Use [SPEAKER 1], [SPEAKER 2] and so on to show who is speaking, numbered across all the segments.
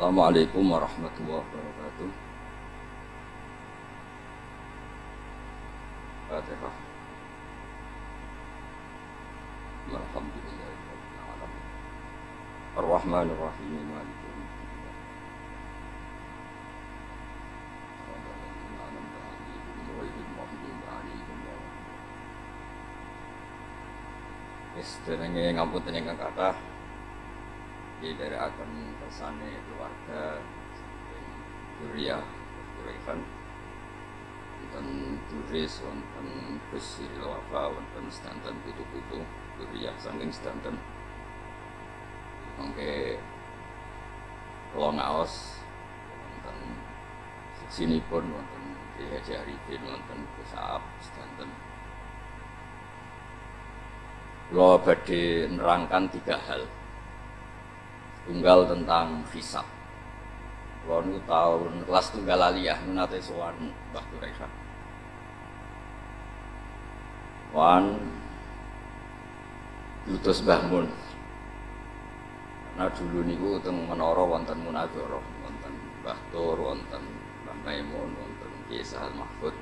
[SPEAKER 1] Assalamualaikum warahmatullahi wabarakatuh. Fatihah. Alhamdulillahirabbil alamin. Ar-Rahmanir Rahim Maliki yaumiddin. Shiratal ladzina an'amta 'alaihim di dari akan kersane keluarga Duriah Kuraikan wonten turis wonten Gus Wafa wonten sedanten putu-putu Duriah saking sedanten mangke kula ngaos wonten sinipun wonten Ki Haji Arifin wonten sedanten Kula badhe nerangkan tiga hal tunggal tentang hisab. Kalau nu tahun kelas tunggal aliyah nu nate sowan Mbah Dureka. Wan diutus Mbah. Karena dulu niku teng menara wonten munadzara, wonten Mbah Tur, wonten Mbah Maimun, wonten Kisah Mahfud.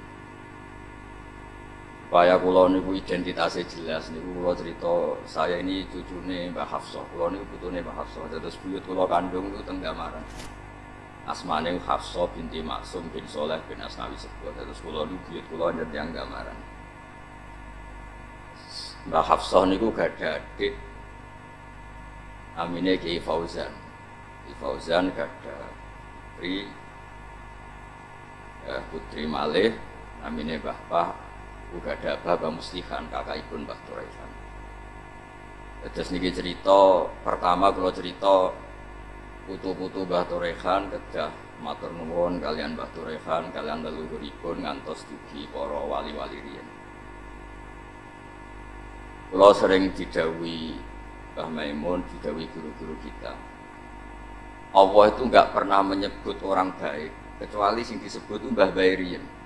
[SPEAKER 1] Supaya kula niku identitasnya jelas niku kula cerita saya ini cucune Mbah Hafsah. Kula niku putune Mbah Hafsah. Terus buyut kula kandung niku teng Gamaran. Asmane Hafsah binti Maksum bin Soleh bin Asnawi Sebuah. Terus kula niku buyut kula nyen tiyang Gamaran. Mbah Hafsah niku gada adik Amine Ki Fauzan. Ki Fauzan gada putri ya, putri Malih namine Mbah Uga ada Bapak Muslihan, kakak ibu Mbah Turaihan. Terus niki cerita, pertama kalau cerita putu-putu Mbah Turaihan kedah matur nuwun kalian Mbah Turaihan, kalian leluhuripun ngantos dugi para wali-wali riyen. Kalau sering didawi Mbah Maimun, didawi guru-guru kita. Allah itu nggak pernah menyebut orang baik, kecuali sing disebut Mbah Bairian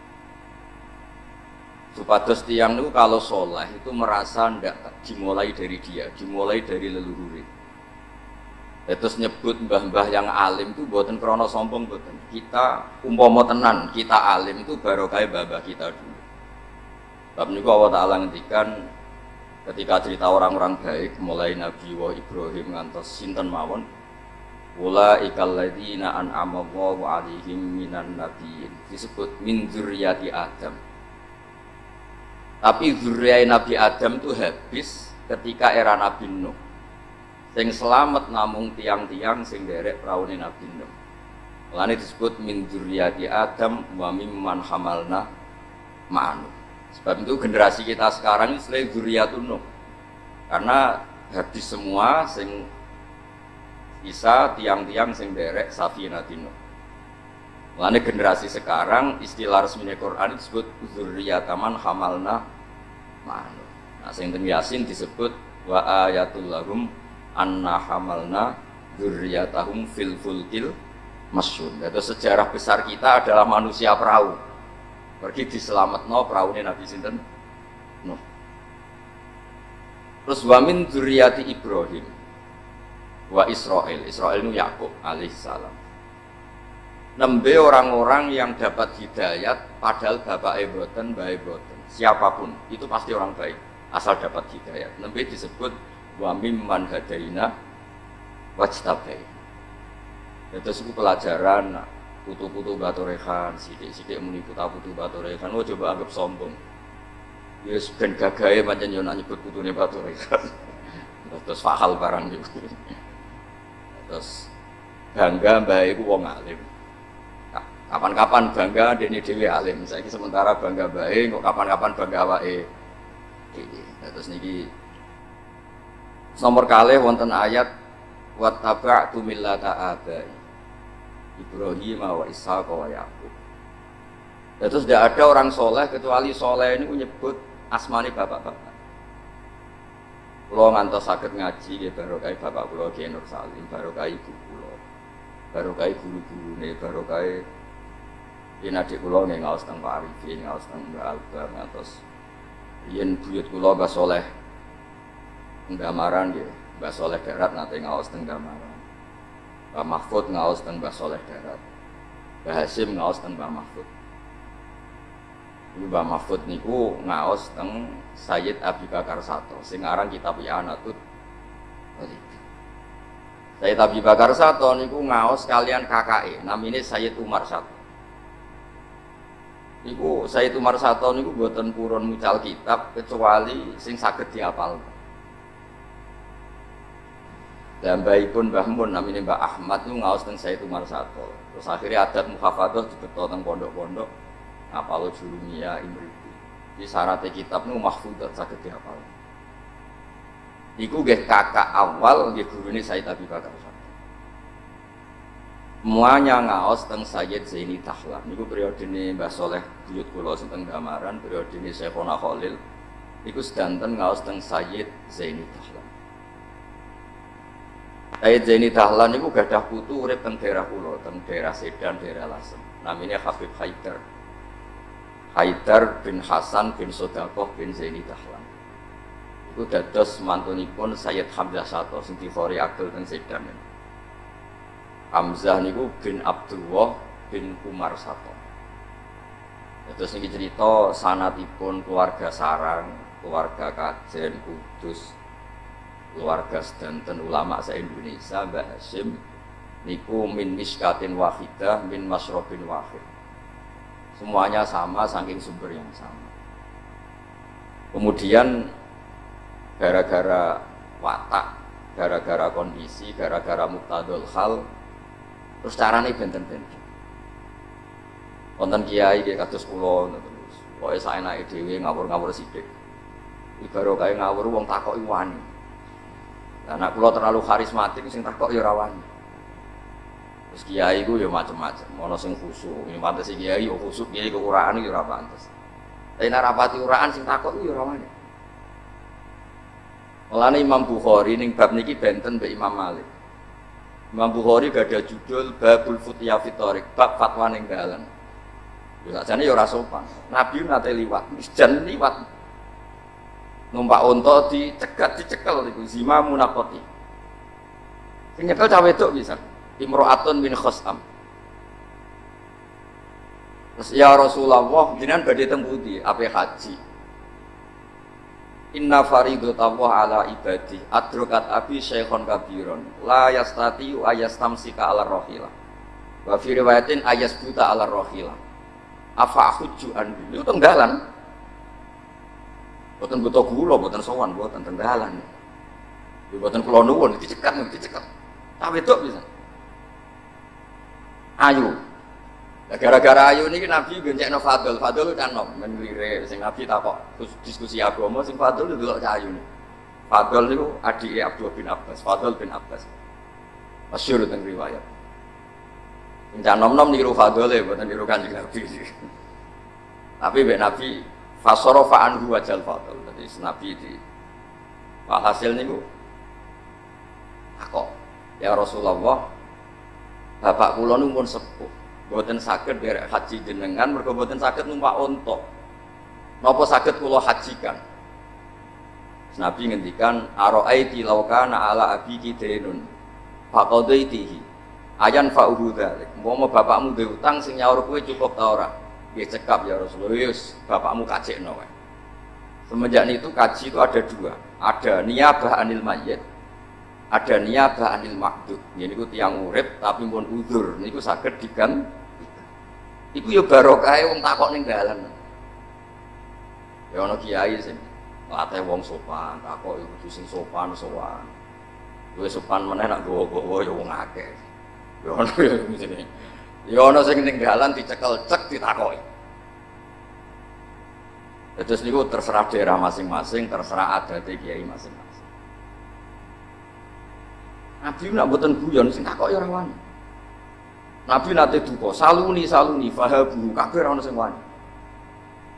[SPEAKER 1] Supados tiang itu kalau soleh itu merasa ndak dimulai dari dia, dimulai dari leluhur. Terus nyebut mbah-mbah yang alim itu buatan krono sombong buatan. Kita umpomo tenan, kita alim itu baru kayak mbah kita dulu. Bab niku Allah Ta'ala ngendikan ketika cerita orang-orang baik mulai Nabi wa Ibrahim ngantos sinten mawon Ula ikal ladina an'amallahu alaihim minan nabiyyin disebut min dzurriyyati Adam tapi zuriat Nabi Adam itu habis ketika era Nabi Nuh. Sing selamat namung tiang-tiang sing derek praune Nabi Nuh. Lani disebut min zuriati Adam wa mimman hamalna ma'anu. Sebab itu generasi kita sekarang ini selain zuriatun Nuh. Karena habis semua sing bisa tiang-tiang sing derek safina Nuh. Mengenai generasi sekarang istilah resmi Quran disebut zuriyataman hamalna ma'anu. Nah, sing Yasin disebut wa ayatul lahum anna hamalna zurriyatahum fil fulkil masyun. Itu sejarah besar kita adalah manusia perahu. Pergi diselametno perahu Nabi sinten Nuh. Terus wamin zuriyati Ibrahim wa Israel. Israel itu Yakub alaihissalam nembe orang-orang yang dapat hidayat padahal bapak eboten baik boten siapa pun itu pasti orang baik asal dapat hidayat. Nembe disebut wa mimman wajtabai itu suku pelajaran putu-putu batu rekan sidik-sidik muni putu-putu batu rekan oh coba anggap sombong. Ya ben gagahe macam yo nyebut putune batu rekan terus fahal barang itu terus bangga mbak iku wong alim kapan-kapan bangga dene dhewe alim. Saiki sementara bangga bae kok kapan-kapan bangga awake? Terus niki nomor kali wonten ayat wattaba'tu millata abai. Ibrahim wa Ishaq wa Yakub terus tidak ada orang soleh kecuali soleh ini menyebut asmani bapak-bapak. Kulo ngantos sakit ngaji ya baru kayak bapak kulo Kiai Nur Salim, baru kayak ibu baru kayak guru-guru nih, baru kayak Yen adik kula nggih ngaos teng Pak Arifin, ngaos teng Mbak Alba, ngatos yen buyut kula Mbak Soleh Ndamaran nggih, Mbak Soleh Darat nate ngaos teng Ndamaran. Mbah Mahfud ngaos teng Mbah Soleh Darat. Mbah Hasim ngaos teng Mbah Mahfud. Mbah Mahfud niku ngaos teng Sayyid Abi Bakar Sato sing aran kitab I'anatut Sayyid Abi Bakar Sato niku ngaos kalian KKE namine Sayyid Umar Sato. Niku Sayyid Umar Sato niku buatan purun mucal kitab kecuali sing saged diapal. Dan pun Mbah Mun namanya Mbah Ahmad itu ngawas tentang saya Umar Sato. Terus akhirnya adat muhafadah dibetul tentang pondok-pondok apalo julumia imriti. Di syaratnya kitab nu mahfudat sakit diapal. Iku gak kakak awal gak guru ini Said Abi Bakar Sato. Semuanya ngaos tentang Sayyid Zaini Tahlan. Niku periode ini Mbah Soleh Buyut Kulo tentang Gamaran, periode ini Syekhona Khalil. Iku sedanten ngaos tentang Sayyid Zaini Tahlan. Sayyid Zaini Dahlan itu gak ada putu urip teng daerah pulau, teng daerah Sedan, daerah Lasem. Namanya Habib Haidar. Haidar bin Hasan bin Sodakoh bin Zaini Dahlan. Itu dados mantunipun Sayyid Hamzah Sato sing difori agel teng Sedan. Hamzah niku bin Abdullah bin Umar Sato. Terus ini cerita sanatipun keluarga sarang, keluarga kajen, kudus, keluarga sedanten ulama se Indonesia Mbah Hashim niku min miskatin wahidah min masrobin wahid semuanya sama saking sumber yang sama kemudian gara-gara watak gara-gara kondisi gara-gara muktadul hal terus caranya benten-benten konten kiai dia kados kula terus pokoke saenake dhewe ngawur-ngawur sithik ibarat kayak ngawur wong takoki wani Anak pulau terlalu karismatik, sing takok ya rawani. Terus kiai gue ya macem-macem, mau sing khusuk, ini pantas si kiai yo khusuk, kiai kekuraan ya ora pantes. Tapi narapati uraan sing takok ya rawani. Mulane Imam Bukhari ning bab niki benten be Imam Malik. Imam Bukhari gak ada judul Babul Futiyah Fitorik, bab fatwa ning dalan. Ya sajane ya ora sopan. Nabi nate liwat, jan liwat. Numpak unta dicegat dicekel itu zima munakoti sing nyekel cawe itu bisa imro'atun min khosam. Terus ya Rasulullah jenengan badhe teng pundi? Ape haji Inna faridatallah ala ibadi adrokat abi syekhon kabiron la yastati ayastamsika ala rohila wa fi riwayatin ayasbuta ala rohila afa hujju an itu tenggalan Buatan butuh gula, buatan sowan, buatan tenggalan. Ya, buatan pulau nuwun, dicekat, dicekat. Tapi itu bisa. Ayu. Nah, gara-gara ayu ini Nabi gencek no fadl, fadl kan nom, menglire, sing Nabi tak kok diskusi agama, sing fadl itu dulu ayu nih. Fadl itu adik Abdul bin Abbas, Fadl bin Abbas. Masyur tentang riwayat. Jangan nom nom niru Fadl ya, buatan niru kanjeng Nabi. Tapi Nabi Fasorofa anhu wajal fatul. Jadi Nabi di hasil niku aku ya Rasulullah bapak kula nu pun sepuh mboten saged derek haji jenengan mergo mboten saged numpak unta napa saged kula hajikan Nabi ngendikan aro'aiti laukana ala abiki denun faqadaitihi ayan fa'uhu dzalik mau bapakmu duwe utang sing cukup ta ora dia cekap ya Rasulullah, yus bapakmu kacik no. Semenjak itu kaji itu ada dua, ada niabah anil mayat, ada niabah anil makdud. Ini itu tiang urip tapi pun udur, ini itu sakit digan. Iku ya barokah wong takok ning dalan. Ya ana kiai sing latih wong sopan, takok iku kudu sing sopan sowan. Luwih sopan meneh nak gowo-gowo ya wong akeh. Ya ana ya ngene. Ya ana sing ning dalan dicekel cek ditakoki. Terus niku terserah daerah masing-masing, terserah adat kiai masing-masing. Nabi nak boten guyon sing takoki ora wani. Nabi nate duka, saluni saluni fahabu kabeh ono sing wani.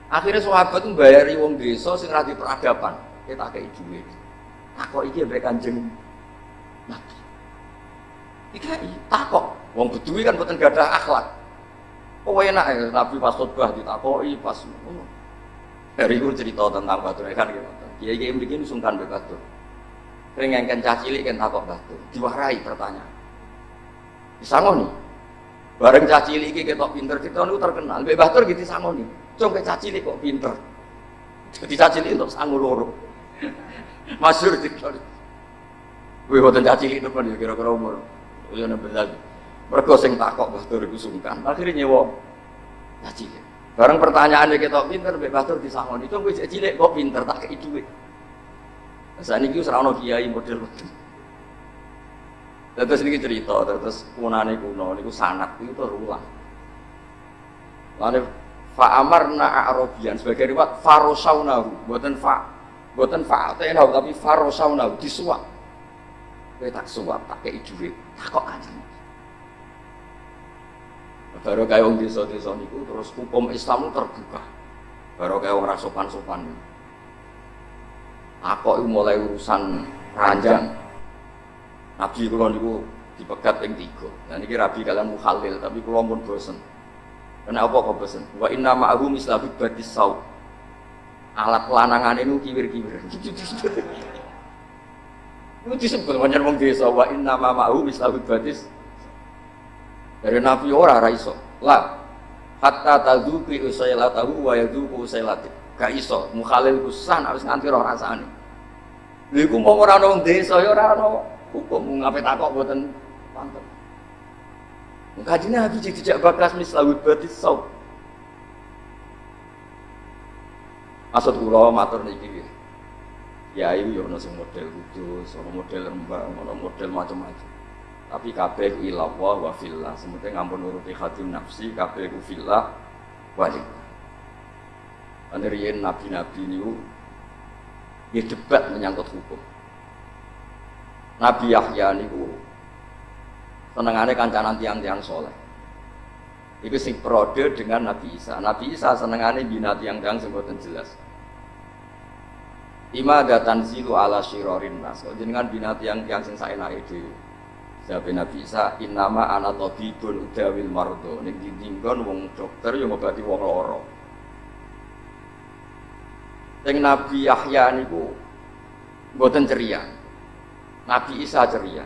[SPEAKER 1] Akhirnya sahabat itu bayari wong desa sing ra peradaban, kita kei dhuwit. Takok iki mbek Kanjeng Nabi. Iki takok, Wong Bedui kan bukan gak ada akhlak. Oh enak ya, Nabi pas khutbah ditakoi pas Hari itu cerita tentang batu kan gitu. Kiai kiai begini sungkan batu. Pengen kan cacilik kan takok batu, diwarai pertanyaan. Disangoni. Bareng caci lagi ketok pinter kita niku terkenal. Mbak Batur gitu disangoni. Cung ke caci kok pinter. Jadi caci untuk sangu loro. Masyur kita. Wih, waktu caci itu kan kira-kira umur. Ya nek bener. Mergo sing takok Batur iku sungkan. Akhirnya nyewa caci. Bareng pertanyaannya kita pinter, Mbak Batur disangoni. Cung wis cilik kok pinter tak kei dhuwit. Saat ini ora ono kiai model Terus ini cerita, terus kunane kuno, niku sanat itu terulang. Lalu fa'amarna a'robian sebagai riwayat farosaunahu, buatan fa, buatan fa'atenahu tapi farosaunahu disuap. Kowe tak suap, tak kei dhuwit, tak kok kanjeng. Baru kayak wong desa-desa niku terus hukum Islam terbuka. Baru kayak wong rasopan-sopan. Aku mulai urusan ranjang, Nabi kula niku dipegat yang tiga. Nah niki rabi kalian mukhalil tapi kula pun bosen. Kenapa kok bosen? Wa inna ma'ahu mislabi badis sau. Alat lanangan itu kiwir-kiwir. Itu disebut banyak wong desa wa inna ma'ahu mislabi badis. Dari Nabi ora ra iso. Lah hatta tadzuqi usailatahu wa yadzuqu usailati. Gak iso mukhalil kusan harus nganti roh rasane. Lha iku mau ora ana wong desa ya ora ana hukum ngapain takok buatan pantas Kaji Nabi jadi tidak bakas mislawid batis saub. Maksud kula matur niki Ya ya ono sing model kudus, ono model rembang, ono model macam-macam. Tapi kabeh ilallah wa fillah, sementing ngampun nuruti khatim nafsi, kabeh ku fillah wa lillah. nabi-nabi niku ya debat menyangkut hukum. Nabi Yahya niku senengane kancanan tiang-tiang soleh. Iku sing prode dengan Nabi Isa. Nabi Isa senengane bina tiang-tiang boten jelas. Ima datan zilu ala syirorin nas. Kok jenengan bina tiang-tiang sing saenake dhewe. Jabe Nabi Isa innama ana tabibun udawil mardo. Ning dindingkon wong dokter yo ngobati wong lara. Sing Nabi Yahya niku boten ceria. Nabi Isa ceria.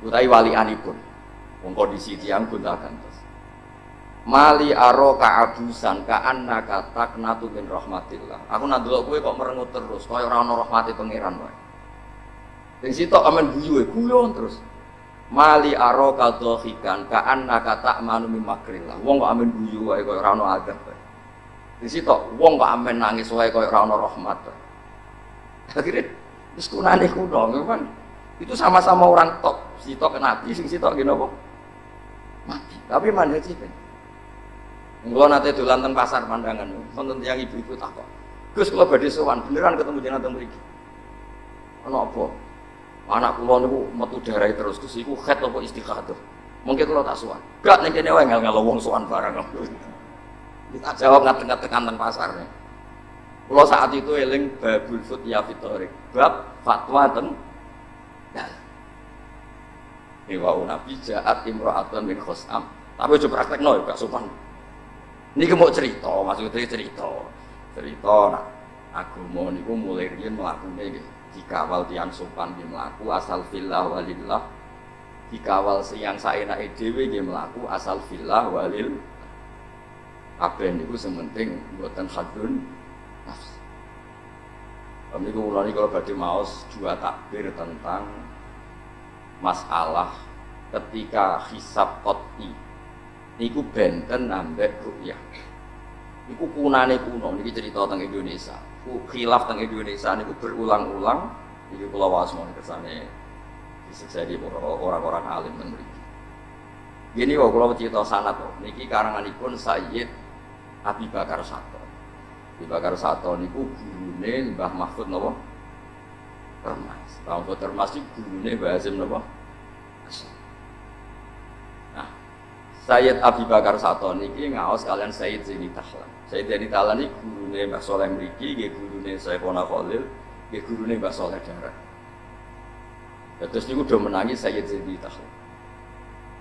[SPEAKER 1] Utai wali anipun. Wong kondisi tiang gunta gantos. Mali aro kaabusan ka anna katak natu min rahmatillah. Aku nak delok kowe kok merengut terus, kaya ora ana rahmate pangeran wae. Sing sitok amen guyu guyon terus. Mali aro kadhikan ka anna katak manu min makrillah. Wong kok amen guyu wae kaya ora ana adab wae. Wong kok amen nangis wae kaya ora ana rahmat. Akhirnya Terus kunane kuno, memang itu sama-sama orang top. Si nabi, sing si tok gini apa? Mati. Tapi mana sih kan? Enggak nanti tuh lantan pasar pandangan, nonton tiang ibu-ibu takut. Gus kalau badhe sowan beneran ketemu jenengan teng mriki. Ana apa? Anak kula niku metu darah terus Gus iku khat apa istikhadah. Mungkin kalau tak sowan. Gak ning kene wae ngel-ngel wong sowan barang. Kita jawab ngateng-ngateng kanten pasar. Nih. Kalau saat itu eling babul ya fitorik, bab fatwa ten Iwau Nabi jahat imro'atun min khosam. Tapi coba praktek no, gak sopan. Ini mau cerita, maksudnya cerita. Cerita, nah, agama niku mulai riyen melakukan dikawal tiang sopan di melaku asal filah walillah dikawal siang saenake dhewe nggih melaku asal filah walil kabeh niku sementing buatan hadun. Kami ini kalau badhe maos dua takbir tentang masalah ketika hisab koti niku benten ambek rukyah niku kunane kuno niki cerita tentang Indonesia. Khilaf tentang Indonesia niku berulang-ulang. Niku kula waos mon kersane disiksa di orang-orang alim dan mriki. Gini kok kula cerita sanad kok. Niki karanganipun Sayyid Abi Bakar Sato. Dibakar Sato niku gurune Mbah Mahfud napa? Termas. Mahfud Termas iki gurune Mbah napa? Nah, Sayyid Abi Bakar Sato niki ngaos kalian Sayyid Zaini Tahlan. Sayyid Zaini Tahlan iki gurune Mbah Soleh mriki, nggih gurune Sayyidina Khalil, nggih gurune Mbah Soleh Darat. Terus niku udah menangi Sayyid Zaini Tahlan.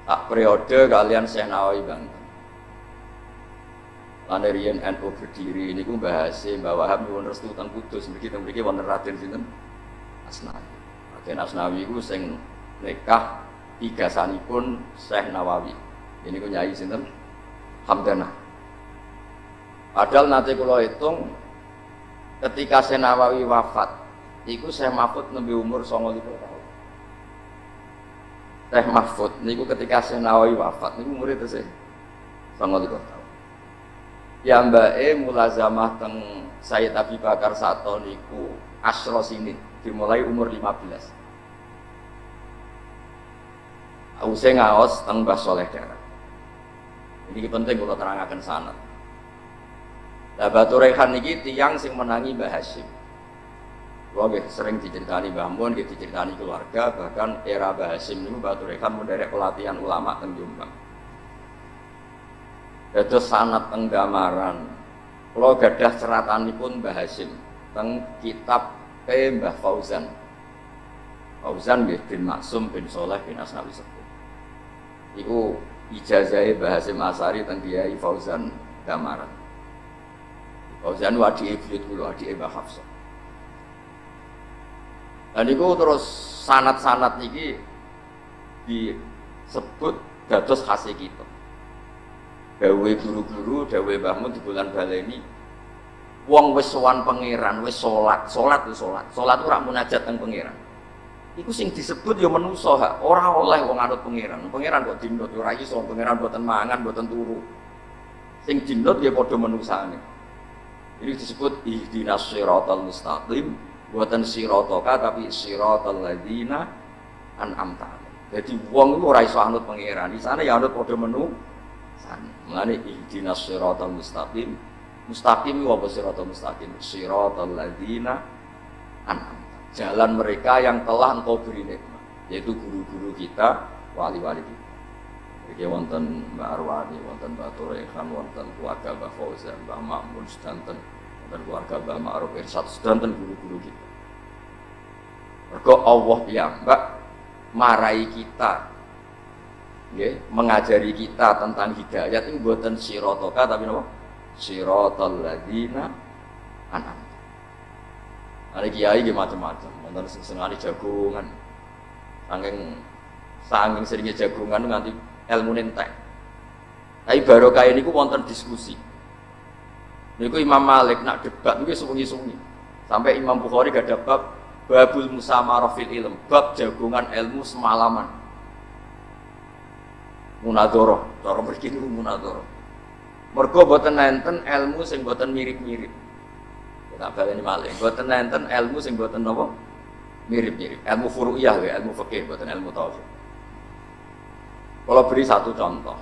[SPEAKER 1] Tak periode kalian Syekh Nawawi Banten. Lane riyen NU berdiri niku bahasa Mbah Wahab nyuwun restu teng Kudus mriki teng mriki wonten Raden sinten Asnawi. Raden Asnawi ku sing nikah pun Syekh Nawawi. Ini ku nyai sinten? Hamdana. Padahal nanti kalau hitung ketika Syekh Nawawi wafat, itu Syekh Mahfud nembe umur 29 tahun. Syekh Mahfud niku ketika Syekh Nawawi wafat niku umur itu sih 29 tahun. Ya mbak E mulazamah teng Sayyid Abi Bakar Sato niku asro sini dimulai umur 15 Ause ngaos teng Mbah Soleh Darat. Ini penting kalau terangkan sana. Lah Batu Rehan ini tiang sing menangi Mbah Hashim. Gua sering diceritani Mbah Mun, diceritani keluarga, bahkan era Mbah Hashim ini Batu Rehan menderek pelatihan ulama teng Jombang. Dados sanat teng Damaran. Kalau gadah pun Mbah Hashim teng kitab P Mbah Fauzan. Fauzan bin Maksum bin Soleh bin Asnawi Sepuh. Iku ijazahnya bahasa Masari tentang Kiai Fauzan Damaran. Fauzan wadi iblis dulu wadi Mbah Hafsah. Dan itu terus sanat-sanat ini disebut dados khasih kita. Dawe guru-guru, dawe bahmu di bulan baleni Wong wis sowan pangeran, wis salat, salat itu salat. Salat ora munajat teng pangeran. Iku sing disebut ya manusa hak, ora oleh wong anut pangeran. Pangeran kok dinut ora iso, pangeran boten mangan, boten turu. Sing dinut ya padha manusane. Ini disebut ihdinas siratal mustaqim, buatan siratoka tapi siratal ladzina an'amta Jadi wong itu ora iso anut pangeran, di sana ya anut padha menu sana. Mulane ihdinas siratal mustaqim. Mustaqim apa siratal mustaqim? Siratal an'amta jalan mereka yang telah engkau beri nikmat yaitu guru-guru kita wali-wali kita Jadi wonten Mbak Arwani, wonten Mbak Turekan, wonten keluarga Mbak Fauzan, Mbak Makmun, sedanten, wonten keluarga Mbak Ma'ruf Irsad, sedanten guru-guru kita. Mergo Allah ya Mbak marai kita, ya, mengajari kita tentang hidayat itu buatan sirotoka tapi apa? Sirotol ladina anak ada kiai gitu macam-macam, nonton senengane jagungan, saking saking seringnya jagungan nganti ilmu nentek. Tapi baru kayak ini wonten diskusi. Niku Imam Malik nak debat niku sungi-sungi. Sampai Imam Bukhari gak ada bab babul musamarah fil ilm, bab jagungan ilmu semalaman. Munadoro, cara mriki niku munadoro. Mergo boten nenten ilmu sing boten mirip-mirip. Tak baleni malih. Mboten nenten ilmu sing mboten napa? Mirip-mirip. Ilmu furu'iyah ya, ilmu fikih, mboten ilmu tauhid. Kalau beri satu contoh.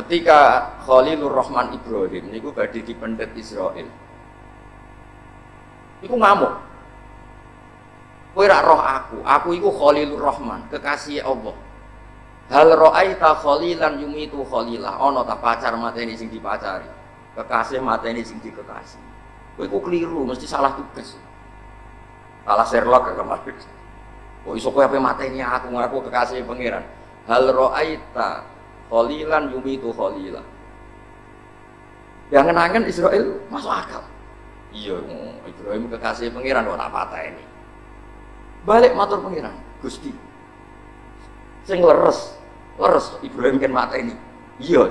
[SPEAKER 1] Ketika Khalilur Rahman Ibrahim niku badhe dipendet Israel. Iku ngamuk. Kowe rak roh aku, aku iku Khalilur Rahman, kekasih Allah. Hal ra'aita khalilan yumitu khalilah. Ana ta pacar mateni sing dipacari. Kekasih mata ini sing kekasih kowe iku keliru mesti salah tugas. Salah Sherlock kemarin kok iso kowe mata ini aku ngaku kekasih pangeran? Hal kholilan yumitu kholilah yang ngenangan Israel masuk akal. Iya Ibrahim kekasih pangeran tak patah ini balik matur pangeran Gusti. Sing leres leres Ibrahim kan mata ini iya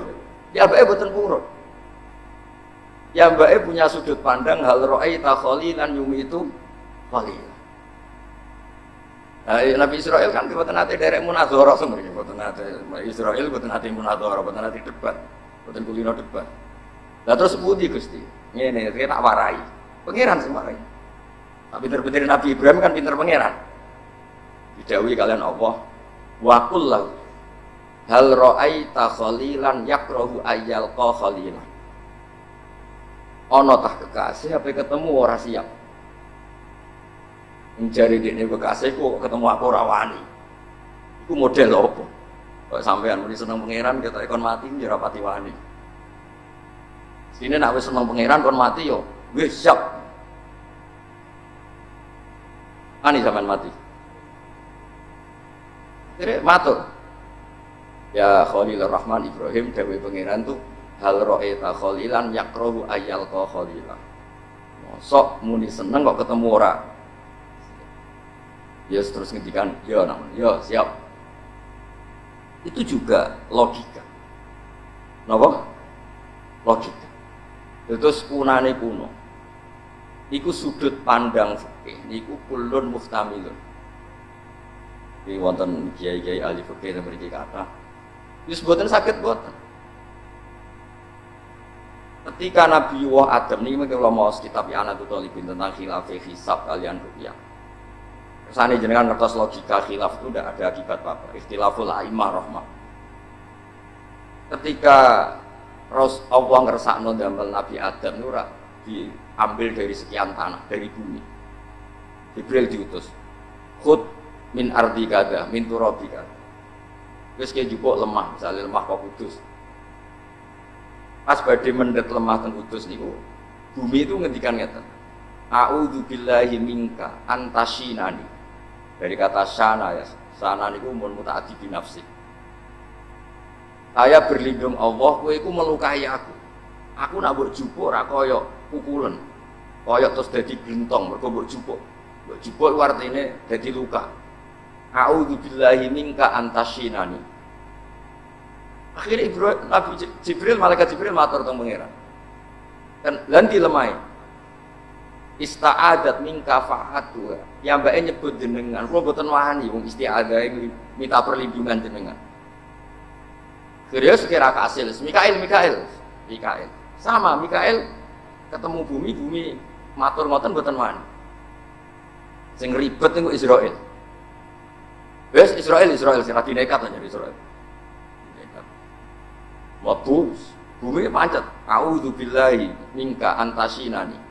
[SPEAKER 1] ya bae boten purun Ya mbak e punya sudut pandang hal ro'ay takholilan yumi itu khalil. Nah, Nabi Israel kan buatan nanti derek munadhara sebenarnya buatan nanti Israel buatan nanti munadhara buatan nanti debat buatan kulino debat. Lah terus budi gusti, ini dia tak warai, pangeran sih warai. Tapi pinter-pinter Nabi Ibrahim kan pinter pangeran. Didawi kalian Allah, wakul hal ro'ay takholilan yakrohu ayal khalilan. Ono tah kekasih apa ketemu ora siap. Mencari ini kekasih kok ketemu aku rawani itu model apa? Kok sampean muni seneng pangeran kita ikon mati ya rapati wani. Sini nak wis seneng pangeran kon mati yo. Wis siap. Ani zaman mati? Kira matur ya Khalilur Rahman Ibrahim Dewi pangeran tuh hal ro'eta kholilan yakrohu ayal ko kholilan sok muni seneng kok ketemu ora Ya terus ngendikan, ya namun, ya siap. Itu juga logika. Napa? Logika. Terus kunane kuno. Iku sudut pandang fikih, niku kulun muftamilun. Iki wonten kiai-kiai ahli fikih mriki kata, wis boten saged boten. Ketika Nabi Wah Adam ini kalau mau kitab anak itu tentang khilaf hisab kalian rupiah Ke sana jenengan ngertos logika khilaf itu tidak ada akibat apa. Ikhtilaful aimah. Ketika Ros Allah ngersakno damel Nabi Adam itu diambil dari sekian tanah, dari bumi. Jibril diutus. Khud min ardi kada, min turabi kada. Terus kayak jupuk lemah, misalnya lemah kok kudus. Pas badai mendet lemah dan kudus niku, bumi itu ngendikan ngeten. A'udzu billahi minka antasinani dari kata sana ya sana niku mun mutaati binafsi saya berlindung Allah kowe iku melukai aku. Aku nak mbok jupuk ora kaya pukulan kaya terus dadi glentong mergo mbok jupuk. Mbok artine dadi luka a'udzu billahi minka antasinani akhirnya Ibrahim, Nabi Jibril malaikat Jibril matur teng pangeran kan lan dilemai ista'adat min kafaatu yang mbak nyebut jenengan kula boten wani wong isti'adah minta perlindungan jenengan Serius kira kasil, Mikael, Mikael, Mikael. Sama Mikael ketemu bumi, bumi matur ngoten boten wani. Sing ribet niku Israel. Wes Israel, Israel sing lagi nekat aja Israel. Nekat. Waktu bumi pancet, auzubillahi minka antasinani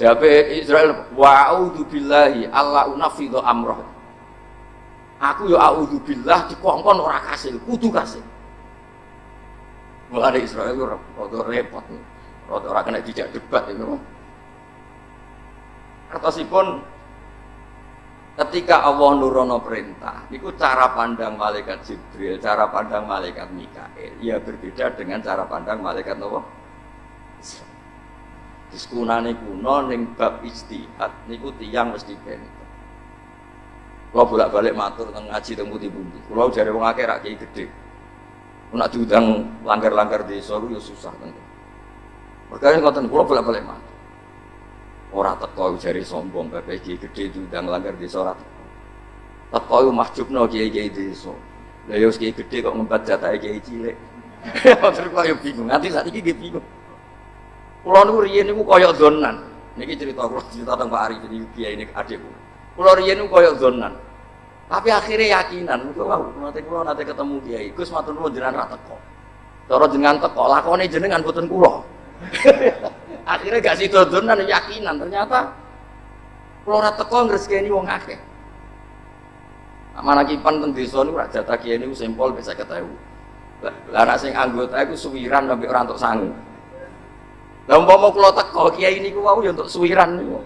[SPEAKER 1] Jabe Israel wa a'udzu billahi Allah unafidhu amroh. Aku ya a'udzu billah dikongkon ora kasil, kudu kasil. Mulane Israel ora rada repot. Rada ora kena dijak debat itu. Kertasipun ketika Allah nurono perintah, itu cara pandang malaikat Jibril, cara pandang malaikat Mikael, ya berbeda dengan cara pandang malaikat Nabi. Diskunane kuno ning bab istihad niku tiyang mesti benten. Kalau bolak-balik matur teng ngaji teng pundi-pundi. Kulo jare wong akeh rak gede. Nak diundang langgar-langgar desa ku ya susah tentu. Perkara ngoten kulo bolak-balik matur. Ora teko jare sombong bapak kiai gede diundang langgar desa ora teko. Yo mahjubno kiai-kiai desa. Lah yo kiai gede kok ngembat jatah kiai cilik. Terus kok yo bingung, nanti saat ini bingung. Kulo niku riyen niku kaya donan. Niki cerita kulo cerita tentang Pak Arif ini kiai ini adikku. Kulo riyen niku kaya donan. Tapi akhirnya yakinan, kulo wow, nanti kulo nanti ketemu kiai, Gus matur nuwun jenengan ra teko. Cara jenengan teko, lakone jenengan boten kulo. akhirnya gak sido donan yakinan, ternyata kulo ra teko ngresekeni wong akeh. Mana kipan teng desa niku ra jatah kiai niku bisa ketemu. Lah anak sing anggota iku suwiran sampai ora entuk sangu. Lah umpama kula teko kiai niku wau ya untuk suwiran niku.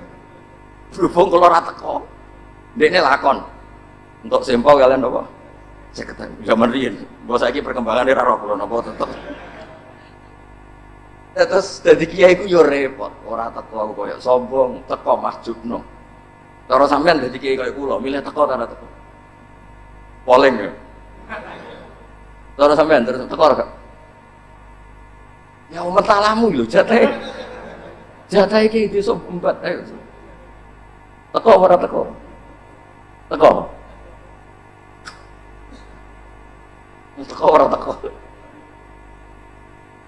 [SPEAKER 1] Berhubung kula ora teko. Dekne lakon. Untuk sempol kalian apa? Saya ketemu zaman riyen. Mbok saiki perkembangan ora roh kula napa tetep. Terus dadi kiai ku yo repot, ora teko aku koyo sombong, teko masjudno. Cara sampean dadi kiai koyo kula, milih teko ta teko? Polling ya. Cara sampean terus teko? Ya umat talamu lho jatah. Jatah iki desa empat ayo. Teko ora teko? Teko. Teko ora teko.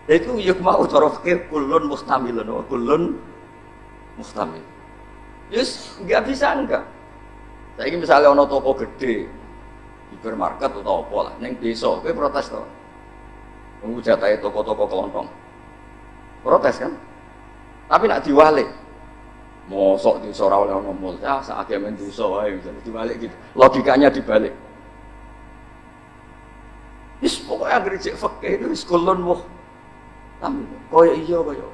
[SPEAKER 1] Itu yuk mau cara fikir kulun mustamilun, kulun mustamil. Yes, nggak bisa enggak. Saya ini misalnya ono toko gede, hipermarket atau apa lah, neng desa, gue protes tuh. Tunggu jatah toko-toko kelontong protes kan tapi nak diwalik mosok di ora oleh ngomong ya saat dia menduso wae diwalik gitu logikanya dibalik Wis pokoknya anggere cek fakih itu kulon wah. Tapi koyo iya koyo.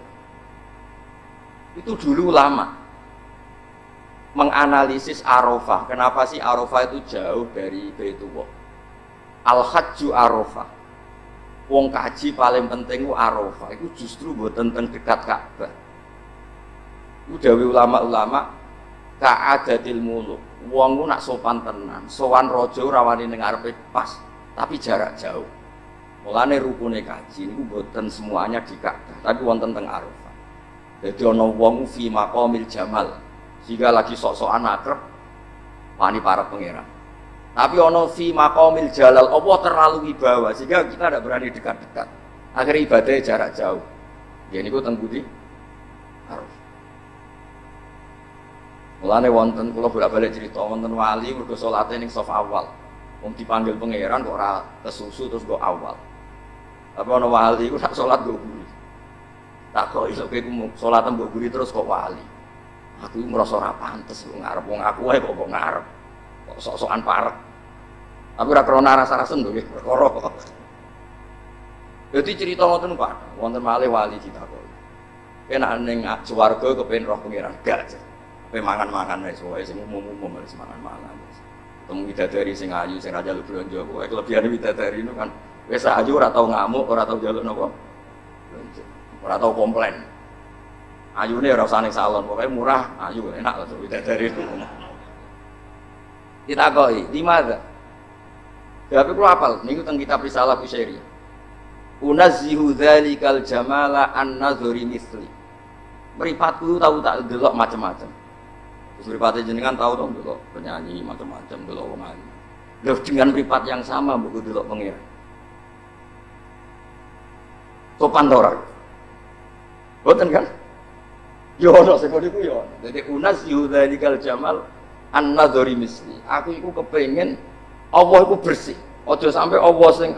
[SPEAKER 1] Itu dulu lama menganalisis Arafah. Kenapa sih Arafah itu jauh dari Baitullah? Al-Hajju Arafah wong kaji paling penting Arafah itu justru buat tentang dekat Ka'bah. Dawi ulama-ulama ka'adatil muluk Wong nak sopan tenan, sowan raja ora wani ning pas, tapi jarak jauh. Mulane rukune kaji niku boten semuanya di Ka'bah, tapi wonten teng Arafah. Jadi ana wong fi maqamil jamal, sehingga lagi sok-sokan akrab wani para pangeran. Tapi ono fi maqamil jalal, Allah terlalu wibawa sehingga kita tidak berani dekat-dekat. Akhirnya ibadahnya jarak jauh. Ya niku teng budi Arafah. Mulane wonten kula bolak-balik cerita wonten wali mergo salate ning awal. Wong dipanggil pangeran kok ora kesusu terus kok awal. Tapi ana wali ku sak salat go guri. Tak kok iso kowe salat mbok terus kok wali. Aku merasa ora pantes kok ngarep wong aku wae kok kok ngarep. Kok sok-sokan parek. Tapi ora krana rasa-rasen lho nggih perkara. Jadi cerita ngoten Pak, wonten malih wali ditakoki. Kena ning swarga kepen roh pangeran gak. Kowe mangan-mangan wis wae sing umum-umum wis mangan-mangan. Ketemu bidadari sing ayu sing raja lu blonjo kowe kelebihan bidadari itu kan wis ayu ora tau ngamuk, ora tau njaluk napa. Ora tau komplain. Ayune ora usah ning salon, pokoknya murah, ayu enak lho bidadari itu. Ditakoki, di mana? Tapi kalau apal, niku teng kitab Risalah Kusyairi. Unazzihu dzalikal jamala an nazari misli. Meripatku tahu tak delok macam-macam. Mripate jenengan tahu dong dulu penyanyi macam-macam dulu wong. Loh dengan mripat yang sama buku dulu pengira. Sopan? Boten kan? Yo ono sing niku yo. Dadi unas yudzalikal jamal an nadhari misli. Aku iku kepengen Allah iku bersih. Aja sampai Allah sing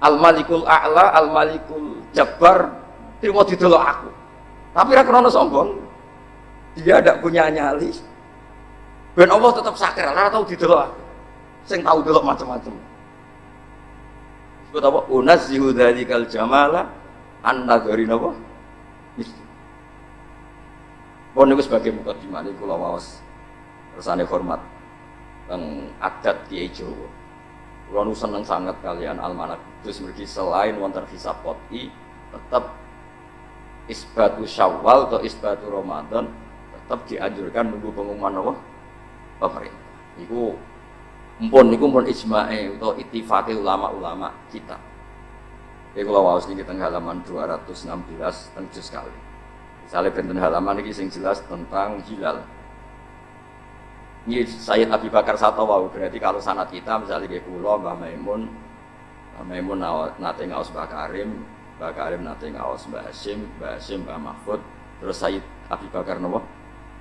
[SPEAKER 1] Al Malikul A'la, Al Malikul Jabbar trimo didelok aku. Tapi ra krono sombong dia tidak punya nyali dan Allah tetap sakral ora tahu didelok sing tahu delok macam-macam sebut apa unazzihu dzalikal jamala an nadhari napa Pun niku sebagai mukadimah niku kula waos kersane hormat teng adat Kiai Jawa. Kula nu seneng sangat kalian almanak Kudus mergi selain wonten hisab qot'i tetap isbatu Syawal atau isbatu Ramadan tetap dianjurkan nunggu pengumuman apa? pemerintah. Iku mpun niku mpun ijma'e atau ittifaqe ulama-ulama kita. Ini kalau wawas ini tengah halaman 216 tentu sekali. Misalnya benten halaman ini sing jelas tentang hilal. Ini Sayyid Abi Bakar Sato wau berarti kalau sanat kita misalnya kayak pulau Mbah Maimun, Mbah Maimun nate ngaos Mbah Karim, Mbah Karim nate ngaos Mbah Hashim, Mbah Hashim Mbah Mahfud, terus Sayyid Abi Bakar nopo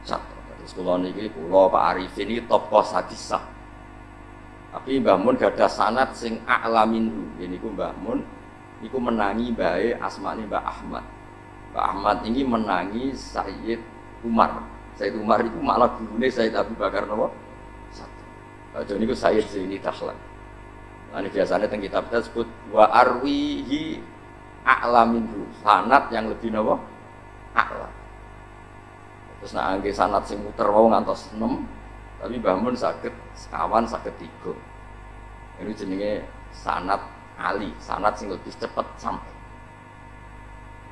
[SPEAKER 1] satu. Terus kula niki kula Pak Arifin ini tokoh sadisah. Tapi Mbah Mun gada sanat sing a'lamin Ini ku Mbah Mun niku menangi bae asmane Mbah Ahmad. Mbah Ahmad ini menangi Sayyid Umar. Sayyid Umar itu malah gurune Sayyid Abu Bakar nopo? Satu. Jadi niku Sayyid Zaini Dahlan. Nah, ini biasanya tentang kitab kita sebut wa arwihi a'lamin sanat yang lebih nopo a'lam terus nak angge sanat sing muter wau ngantos 6 tapi bangun sakit sekawan sakit tiga. Ini jenenge sanat ali. Sanat sing lebih cepat sampai.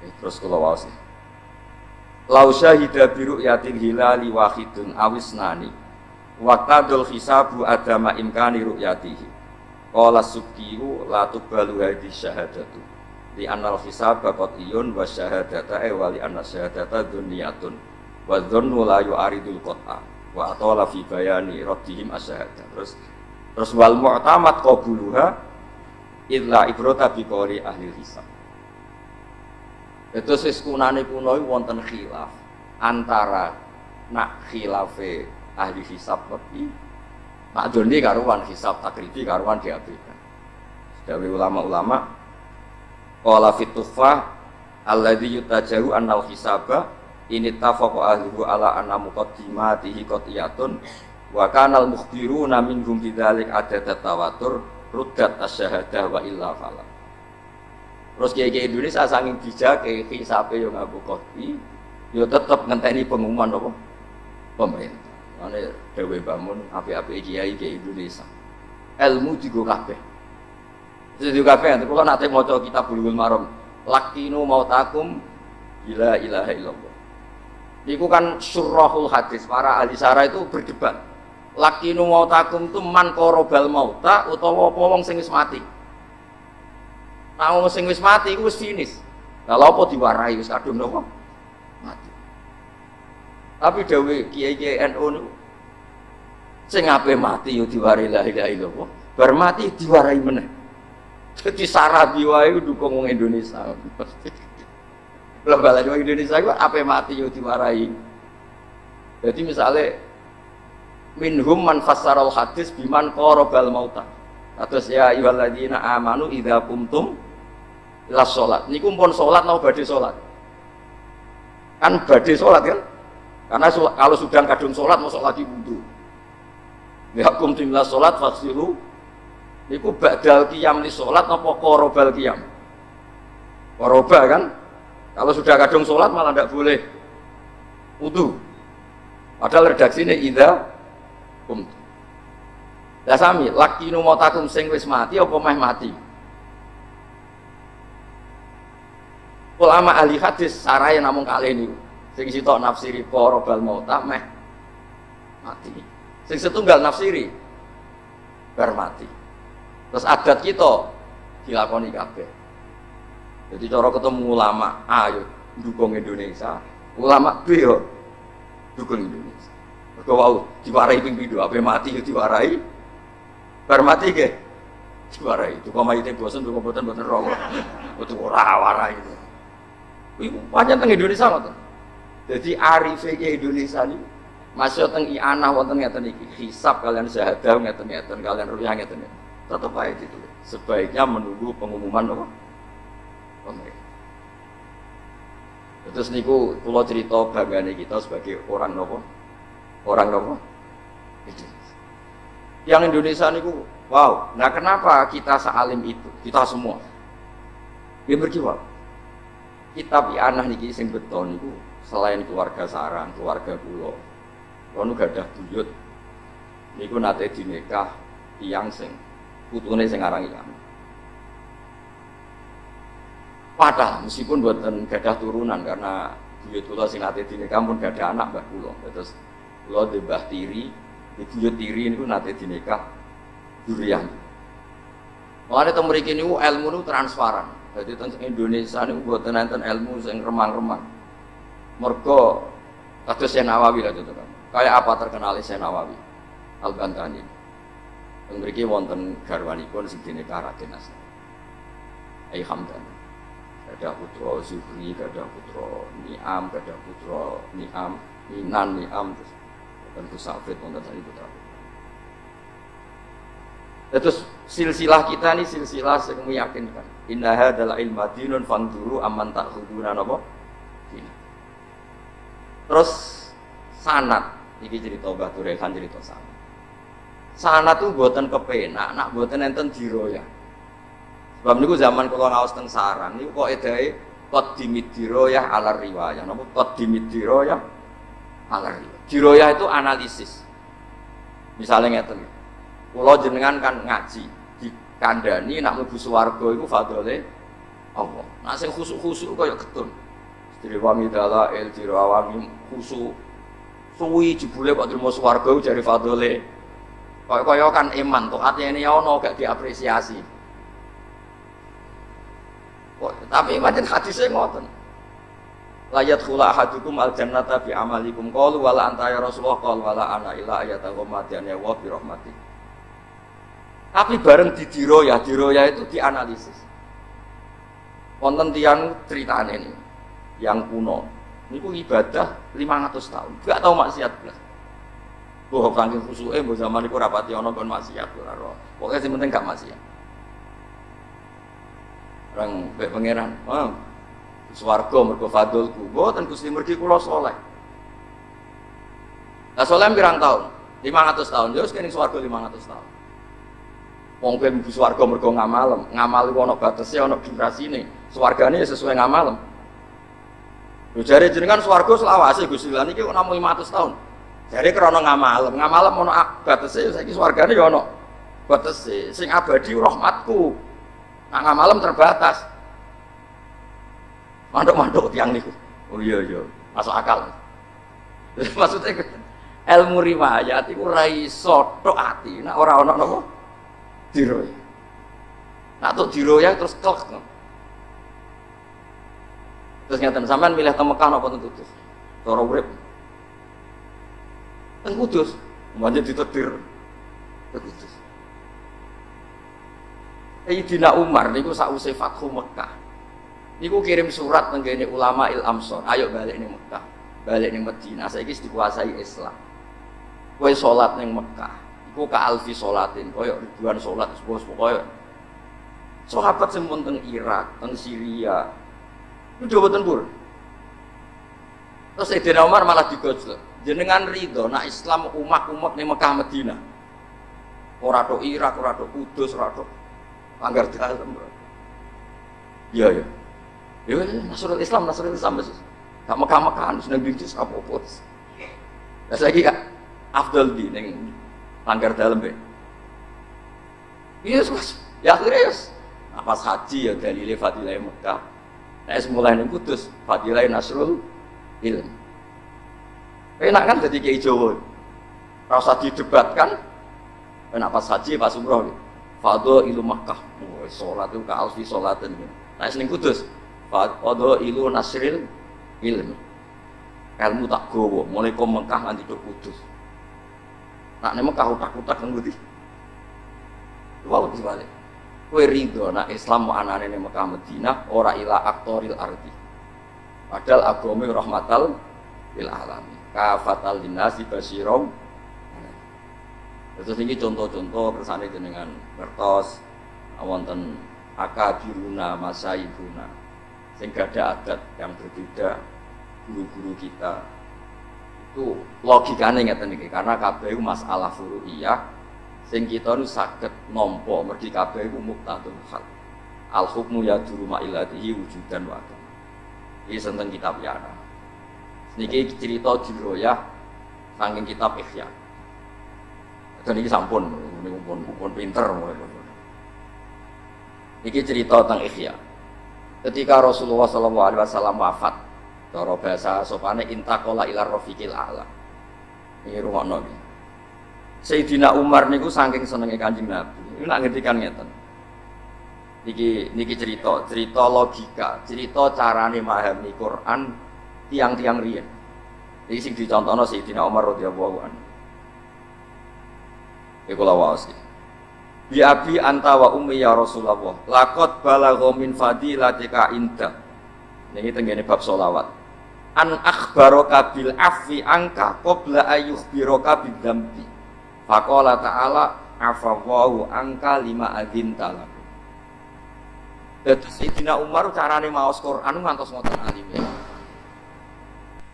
[SPEAKER 1] Ya, terus kalau wau sih. Lau syahida biru yatin hilali wahidun awis nani waktadul hisabu adama imkani ru'yatihi. Qala subkiru la tubalu hadis syahadatu. Li anal hisab iyun wa syahadata e wa li anna syahadata dunyatun wa dzannu la yu'aridul qat'a wa atala fi bayani raddihim asyhada terus terus wal mu'tamad qabuluha illa ibrata bi qawli ahli hisab. Itu sis kunane kuno wonten khilaf antara nak khilafe ahli hisab tapi nak joni karuan hisab takribi karuan diabaikan. Dari ulama-ulama qala fitufah alladhi yutajahu annal hisaba ini tafaqo ahlihu ala anna muqaddimatihi qatiyatun wa kanal mukhbiruna minhum bidzalik ada tawatur ruddat asyahadah wa illa fala. Terus kiai Indonesia saking bijak kiai hisabe yo ngaku kopi yo tetep ngenteni pengumuman apa? Pemerintah. Mane dewe bangun api-api kiai kiai Indonesia. Ilmu digo kabeh. Jadi kabeh kalau nanti mau kitab bulugul marom lakinu mau takum ila ilaha illallah Iku kan surahul hadis, para ahli sarah itu berdebat. lakinu mautakum tu man korobal mauta utawa apa wong sing wis mati? Nah wong sing wis mati iku wis finish lha apa diwarai wis kadung napa mati. Tapi dawe kiai-kiai NU niku sing ape mati yo diwarai la ilaha illallah. Bar mati diwarai meneh. Jadi sarabi wae dukung wong Indonesia lembaga wong Indonesia iku ape mati yo diwarai? Jadi misalnya minhum man fassaral hadis biman qarabal mauta. Terus ya ayyuhalladzina amanu idza kumtum ila sholat. Ini kumpul sholat mau badai sholat? Kan badai sholat kan? Karena sholat, kalau sudah kadung sholat mau sholat wudhu. Ya kumtum ila sholat faksilu ku badal qiyam li sholat apa korobal qiyam? Koroba kan kalau sudah kadung sholat malah tidak boleh. Wudhu padahal redaksi ini idza kumtum lah sami laki numotakum sing wis mati apa meh mati? Ulama ahli hadis saraya namun kali ini sing sitok nafsiri korobal mauta meh mati. Sing setunggal nafsiri bar mati. Terus adat kita dilakoni kabeh jadi cara ketemu ulama ayo dukung Indonesia ulama B yo dukung Indonesia mergo wau diwarai ping pindho ape mati yo diwarai bar mati ke diwarai itu kok mayite bosen kok mboten mboten roh itu ora warai itu Iku pancen teng Indonesia ngoten. Jadi arife Indonesia ini masuk teng ianah wonten ngeten iki. Hisab kalian syahadah ngeten-ngeten, kalian rupiah ngeten. Tetap aja itu. Sebaiknya menunggu pengumuman apa? Terus niku kula cerita banggane kita sebagai orang nopo? Orang nopo? Yang Indonesia niku wow. Nah kenapa kita sealim itu? Kita semua. Dia berkiwal kitab anak niki sing beton niku selain keluarga sarang, keluarga kula. Kula gadah buyut niku nate dinikah tiyang sing putune sing aran Iyam. Padahal meskipun buatan gadah turunan karena buyut kula sing nate dinikah pun gadah anak mbah kula. Terus kula di mbah tiri, di buyut tiri niku nate dinikah durian. Mulane teng mriki niku ilmu niku transparan. Jadi tentang Indonesia ini buat nonton ilmu yang remang-remang. Mergo kados Syekh Nawawi lah kan. Kayak apa terkenal Syekh Nawawi? Al Bantani. Yang mriki wonten garwanipun sing dinekah Raden Asna. Ai Hamdan. Ada putra Zuhri, ada putra Niam, ada putra Niam, Minan, Niam, terus tentu Safid wonten tadi putra. Terus silsilah kita ini silsilah yang meyakinkan. Indah adalah ilmu dinun fanduru aman tak hubungan apa? Terus sanat, ini cerita Batu Rehan cerita sanat. Sanat tuh buatan kepenak, nak buatan enten diroya. Sebab niku zaman kalau ngawas teng saran, niku kok edai kot dimit diroya ala riwayah. Napa kot dimit diroya ala riwayah. Diroya itu analisis. Misalnya ngeten. Kalau jenengan kan ngaji, kandani nak mlebu swarga iku fadole Allah. Nak sing khusuk-khusuk kaya ketun. Istri wami dala el dirawami khusuk. Suwi jebule kok trimo swarga jare fadole. Kaya kaya kan iman to atine ono gak diapresiasi. Tapi pancen hadise ngoten. Layat khula ahadukum al jannata bi amalikum qalu wala anta ya Rasulullah qala wala ana illa ayatahu matian ya wa bi rahmatih tapi bareng di diroya, diroya itu dianalisis. Wonten tiang ceritanya ini yang kuno. Ini ku ibadah 500 tahun, gak tahu maksiat belas. Bahwa kangking khusuke mbok zaman iku rapati ana kon maksiat ora. Pokoke penting gak maksiat. Orang mbek pangeran, "Ah, swarga mergo fadlku." Mboten Gusti mergi kula saleh. Lah saleh pirang tahun? 500 tahun. Ya wis kene swarga 500 tahun. Wong kowe mlebu swarga mergo ngamal, ngamal iku ana batese, ana durasine. Swargane sesuai ngamal. Lho jare jenengan swarga selawase Gusti lan iki namung 500 tahun. Jare krana ngamal, ngamal ana batese saiki swargane ya ana batese. Sing abadi rahmatku. Nak ngamalem terbatas. Manduk-manduk tiang niku. Oh iya iya, masuk akal. Maksudnya ilmu riwayat iku ora iso tok ati. Nek ora ana napa diroya nak tok diroya terus klek terus ngeten sampean milih teng Mekah napa teng Kudus? Cara urip. Kudus. Umpamanya ditetir teng Kudus Sayyidina Umar niku sakwise Fathu Mekah niku kirim surat tenggene ulama il Amsor ayo balik ning Mekah balik ning Madinah saiki dikuasai Islam Kue sholat neng Mekah, iku ka alfi sholatin, koyo ribuan sholat, sebuah koyo. Sahabat sempun teng Irak, teng Syria, itu coba tempur. Terus Sayyidina Umar malah digojlok. Jenengan ridho, nak Islam umat-umat ning Mekah Medina. Ora Irak, ora tok Kudus, ora langgar dalam. Iya ya. Ya Nasrul Islam, Nasrul Islam. Gak Mekah-Mekahan, seneng bisnis apa-apa. Lah saiki kak, afdal di neng langgar dalam be. Iya mas, ya akhirnya yes. Nah, pas haji ya dalile fadilah Mekah. Nah, mulai neng Kudus, fadilah Nasrul ilm. Enak kan jadi kiai Jawa. Rasa didebatkan. Enak pas haji, pas umroh. Fado ilu Makkah. Oh, sholat itu ka alfi sholatin. Nah, neng Kudus. Fado ilu Nasril ilm. Ilmu tak gowo, mulai ke Mekah nanti ke Kudus. Nak nek Mekah utak-utak budi. Wow dibalik. Kue ridho nak Islam anane ning Mekah Madinah ora ila aktoril ardi. Padahal agama rahmatal lil. Kafatal dinasi basirom. Terus ini contoh-contoh kersane dengan kertos wonten akabiruna masaibuna. Sehingga ada adat yang berbeda guru-guru kita. Itu logikanya nggak iki karena kabeh masalah furu'iyah. Sing kita nu saged nampa mergi kabeh iku muktadul hal al hukmu ya duru ma'ilatihi wujudan wa ini tentang kitab yana? Niki cerita diroyah saking kitab ikhya ini sampun ini pun pun pinter niki cerita tentang ikhya ketika Rasulullah SAW wafat Cara bahasa sopane intakola ilar rofiqil a'la. Ini rumah nabi. Sayyidina Umar niku saking senenge Kanjeng Nabi. Ini nak ngertikan ngeten. Niki niki cerita, cerita logika, cerita carane memahami Quran tiang-tiang riyen. Iki sing dicontohno Sayyidina Umar radhiyallahu anhu. Iku lawas Bi abi anta wa ummi ya Rasulullah. Laqad balagha min fadilatika inda. Niki tenggene bab solawat an akhbaraka bil afi angka qabla ayyukhbiraka bidzambi faqala ta'ala afawwahu angka lima adin talak Terus Sayyidina Umar carane maos Quran ngantos ngoten alime.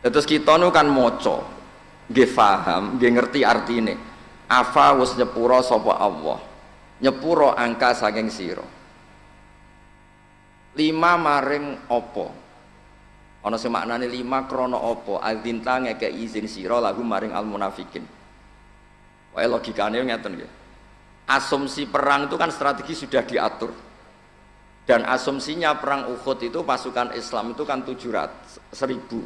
[SPEAKER 1] Terus kita nu kan maca, nggih paham, nggih ngerti artine. Afa wis nyepura sapa Allah. Nyepura angka saking sira. Lima maring opo Ana sing maknane lima krana apa? Adzinta ngeke izin sira lagu maring al munafikin. Wae logikane ngeten nggih. Asumsi perang itu kan strategi sudah diatur. Dan asumsinya perang Uhud itu pasukan Islam itu kan 700 seribu.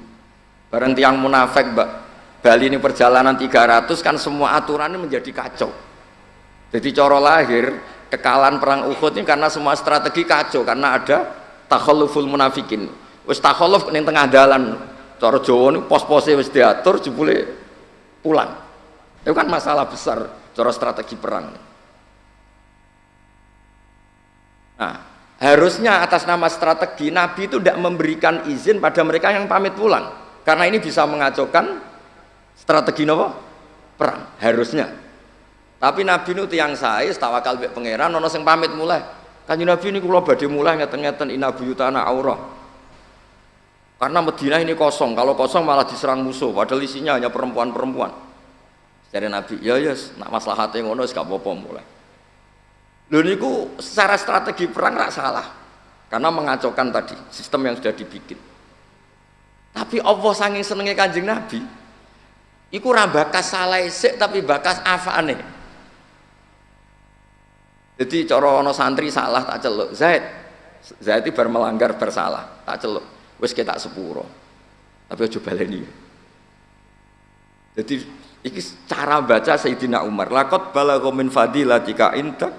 [SPEAKER 1] Bareng tiang munafik Mbak Bali ini perjalanan 300 kan semua aturannya menjadi kacau. Jadi coro lahir kekalahan perang Uhud ini karena semua strategi kacau karena ada takhalluful munafikin. Wis takhaluf ning tengah dalan. Cara Jawa niku pos-pose wis diatur jebule pulang. Itu kan masalah besar cara strategi perang. Nah harusnya atas nama strategi Nabi itu tidak memberikan izin pada mereka yang pamit pulang. Karena ini bisa mengacaukan strategi nopo perang harusnya tapi Nabi itu tiang saya tawakal mbek pangeran ono sing pamit mulai kan Nabi ini kalau badhe mulai ngeten-ngeten inabuyutana aurah karena Medina ini kosong, kalau kosong malah diserang musuh, padahal isinya hanya perempuan-perempuan. Jadi Nabi, ya ya, nak masalah hati ngono, gak apa-apa mulai. Lalu niku secara strategi perang nggak salah, karena mengacaukan tadi sistem yang sudah dibikin. Tapi Allah sanging senengnya kanjeng Nabi, iku bakas salah esek tapi bakas apa aneh. Jadi coro ono santri salah tak celuk, Zaid, Zaid itu bermelanggar bersalah, tak celuk. Wis ketak sepuro. Tapi aja baleni. Jadi Iki cara baca Sayyidina Umar. Lakot balagha min fadilatika intak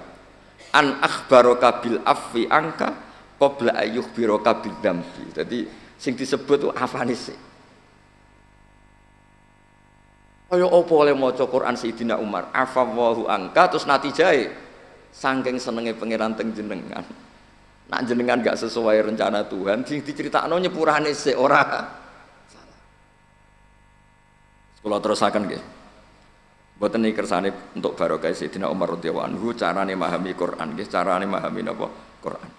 [SPEAKER 1] an akhbaraka bil afwi angka qabla ayyukhbiraka bil dambi. Jadi sing disebut itu afane sih. Kaya apa oleh maca Quran Sayyidina Umar? Afawwahu angka terus natijae saking senenge pangeran teng jenengan. Nak jenengan gak sesuai rencana Tuhan, diceritakno nyepurane sik ora salah. Kula terusaken nggih. Boten iki kersane untuk barokah Sayyidina Umar radhiyallahu anhu carane memahami Quran nggih, carane memahami napa Quran.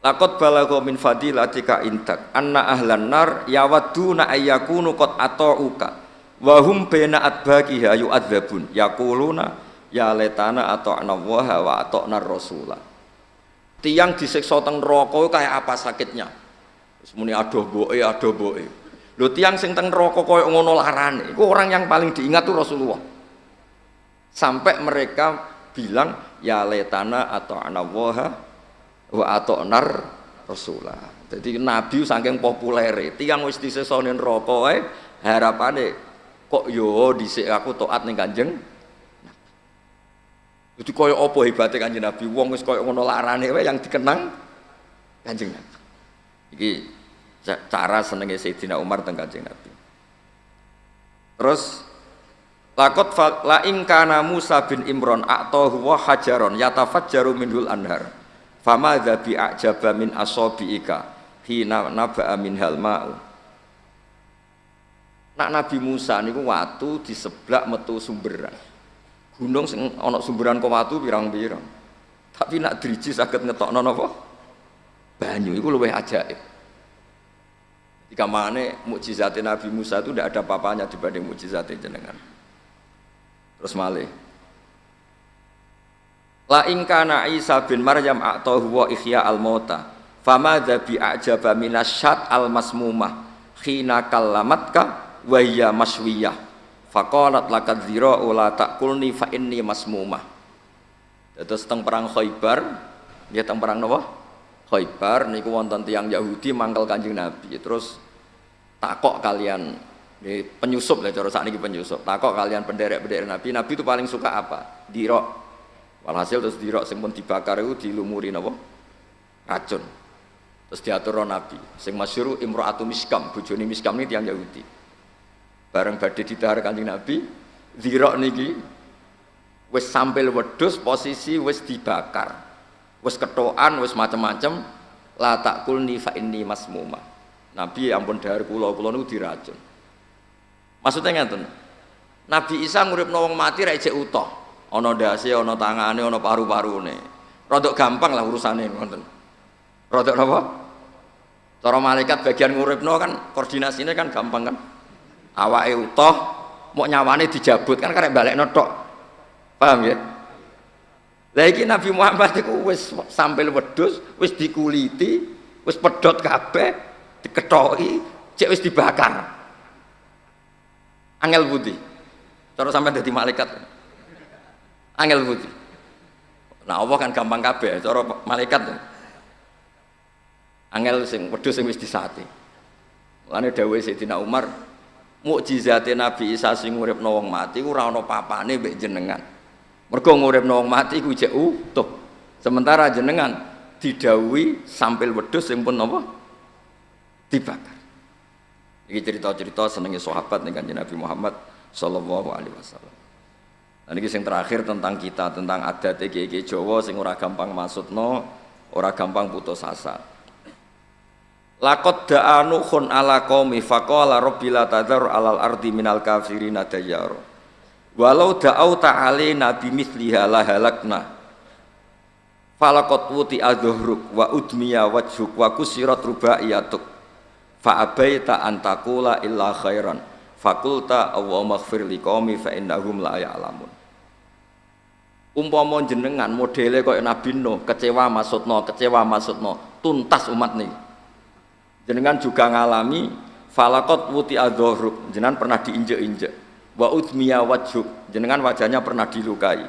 [SPEAKER 1] Lakot balagha min fadilatika intak anna ahlan nar yawadduna ayyakunu qad ata'uka wa hum baina adbaqiha yu'adzabun yaquluna ya letana ata'na waha wa ata'na rasulah tiang disiksa teng neraka kayak apa sakitnya Semuanya adoh boe adoh boe Lho tiang sing teng neraka koyo ngono larane, iku orang yang paling diingat tuh Rasulullah. Sampai mereka bilang ya letana atau anawaha wa atau nar Rasulullah. Jadi Nabi saking populer, tiang wis disesone neraka wae harapane kok yo dhisik aku taat ning Kanjeng Jadi koyo apa hebatnya kanjeng Nabi? Wong wis koyo ngono larane wae yang dikenang kanjeng Nabi. Iki cara senengnya Sayyidina Umar tentang Kanjeng Nabi. Terus lakot la ingkana Musa bin Imron atahu wa hajaron yatafajjaru minhul anhar. Fama dzabi ajaba min asabiika hina naba'a minhal ma'u. Nak Nabi Musa niku watu di sebelah metu sumberan. Gunung sing ana sumberan kok watu pirang-pirang. Tapi nak driji saged ngetokno napa? Banyu iku luwih ajaib. Jika mana mukjizat Nabi Musa itu tidak ada papanya dibanding mukjizat jenengan. Terus malih. La ingkana Isa bin Maryam atahu wa ihya al mauta fama bi a'jaba minasyat al masmumah khina kallamatka wa hiya maswiyah faqalat lakad zira la takulni fa inni masmumah terus teng perang Khaybar dia teng perang napa Khaybar niku wonten tiang Yahudi mangkel Kanjeng Nabi. Terus takok kalian penyusup lah cara ini penyusup. Takok kalian penderek-penderek Nabi. Nabi itu paling suka apa? Dirok. Walhasil terus dirok sing pun dibakar itu dilumuri napa? Racun. Terus diatur Nabi. Sing masyhur Imro'atu Miskam, bojone Miskam ini tiang Yahudi. Bareng badhe didahar Kanjeng Nabi, dirok niki wis sampai wedhus posisi wis dibakar. Wis ketokan wis macam-macam la kulni fa inni masmuma. Nabi ya ampun dahar kula kula niku diracun. Maksudnya ngeten Nabi Isa ngurip wong mati ra ijek utuh. Ana ndase ana tangane ana paru-parune. Rodok gampang lah urusane ngoten. Rodok napa cara malaikat bagian nguripno kan koordinasinya kan gampang kan awake utuh mau nyawane dijabut kan karek balekno tok paham ya lagi Nabi Muhammad itu wis sampai wedus, wis dikuliti, wis pedot kabeh, diketoi, cek wis dibakar. Angel budi. Cara sampai jadi malaikat. Angel budi. Nah, Allah kan gampang kabeh, cara malaikat. Angel sing wedus sing wis disate. Lane dawuh Sayyidina Umar, mukjizate Nabi Isa sing uripno wong mati ora ana papane mbek jenengan. Mergo nguripno wong mati ku jek utuh. Sementara jenengan didawi sambil wedhus sing pun apa? dibakar. Iki cerita-cerita senengnya sahabat nih kanjeng Nabi Muhammad sallallahu alaihi wasallam. Dan ini yang terakhir tentang kita, tentang adat iki Jawa sing ora gampang maksudno, ora gampang putus asa. Lakot da'anu khun ala qaumi faqala rabbi la tadhar alal ardi minal kafirina dayyara. Walau da'au ta'ali nabi misliha la halakna Falakot wuti adhuhruk wa udmiya wajhuk wa kusirat rubaiyatuk Fa abaita antakula illa khairan. Fakulta Allahumma maghfir liqawmi fa innahum la ya'lamun. Umpama jenengan modele kaya Nabi Nuh kecewa maksudno kecewa maksudno tuntas umat nih jenengan juga ngalami falakot wuti adhuhruk jenengan pernah diinjek-injek. Wa udmiya wajhuk jenengan wajahnya pernah dilukai.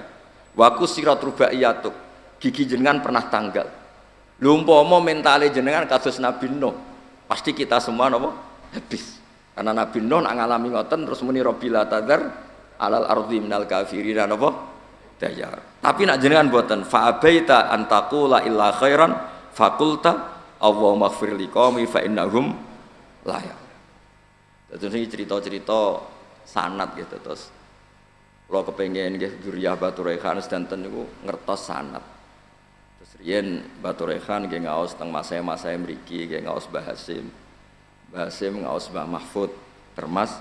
[SPEAKER 1] Wa kusirat rubaiyatuk gigi jenengan pernah tanggal. Lho umpama mentale jenengan kasus Nabi Nuh pasti kita semua napa? Habis. Karena Nabi Nuh ngalami ngoten terus muni robbila tadar alal ardi minal kafirin apa? Dayar. Tapi nak jenengan buatan fa abaita an taqula illa khairan fakulta Allahumma ighfir liqaumi fa innahum la ya. Terus ini cerita-cerita sanat gitu terus kalau kepengen nggih Duriyah Batu Rehan sedanten niku ngertos sanat. Terus riyen Batu nggih ngaos teng masa-masa mriki nggih ngaos Bahasim. Bahasim ngaos Mbah Mahfud Termas,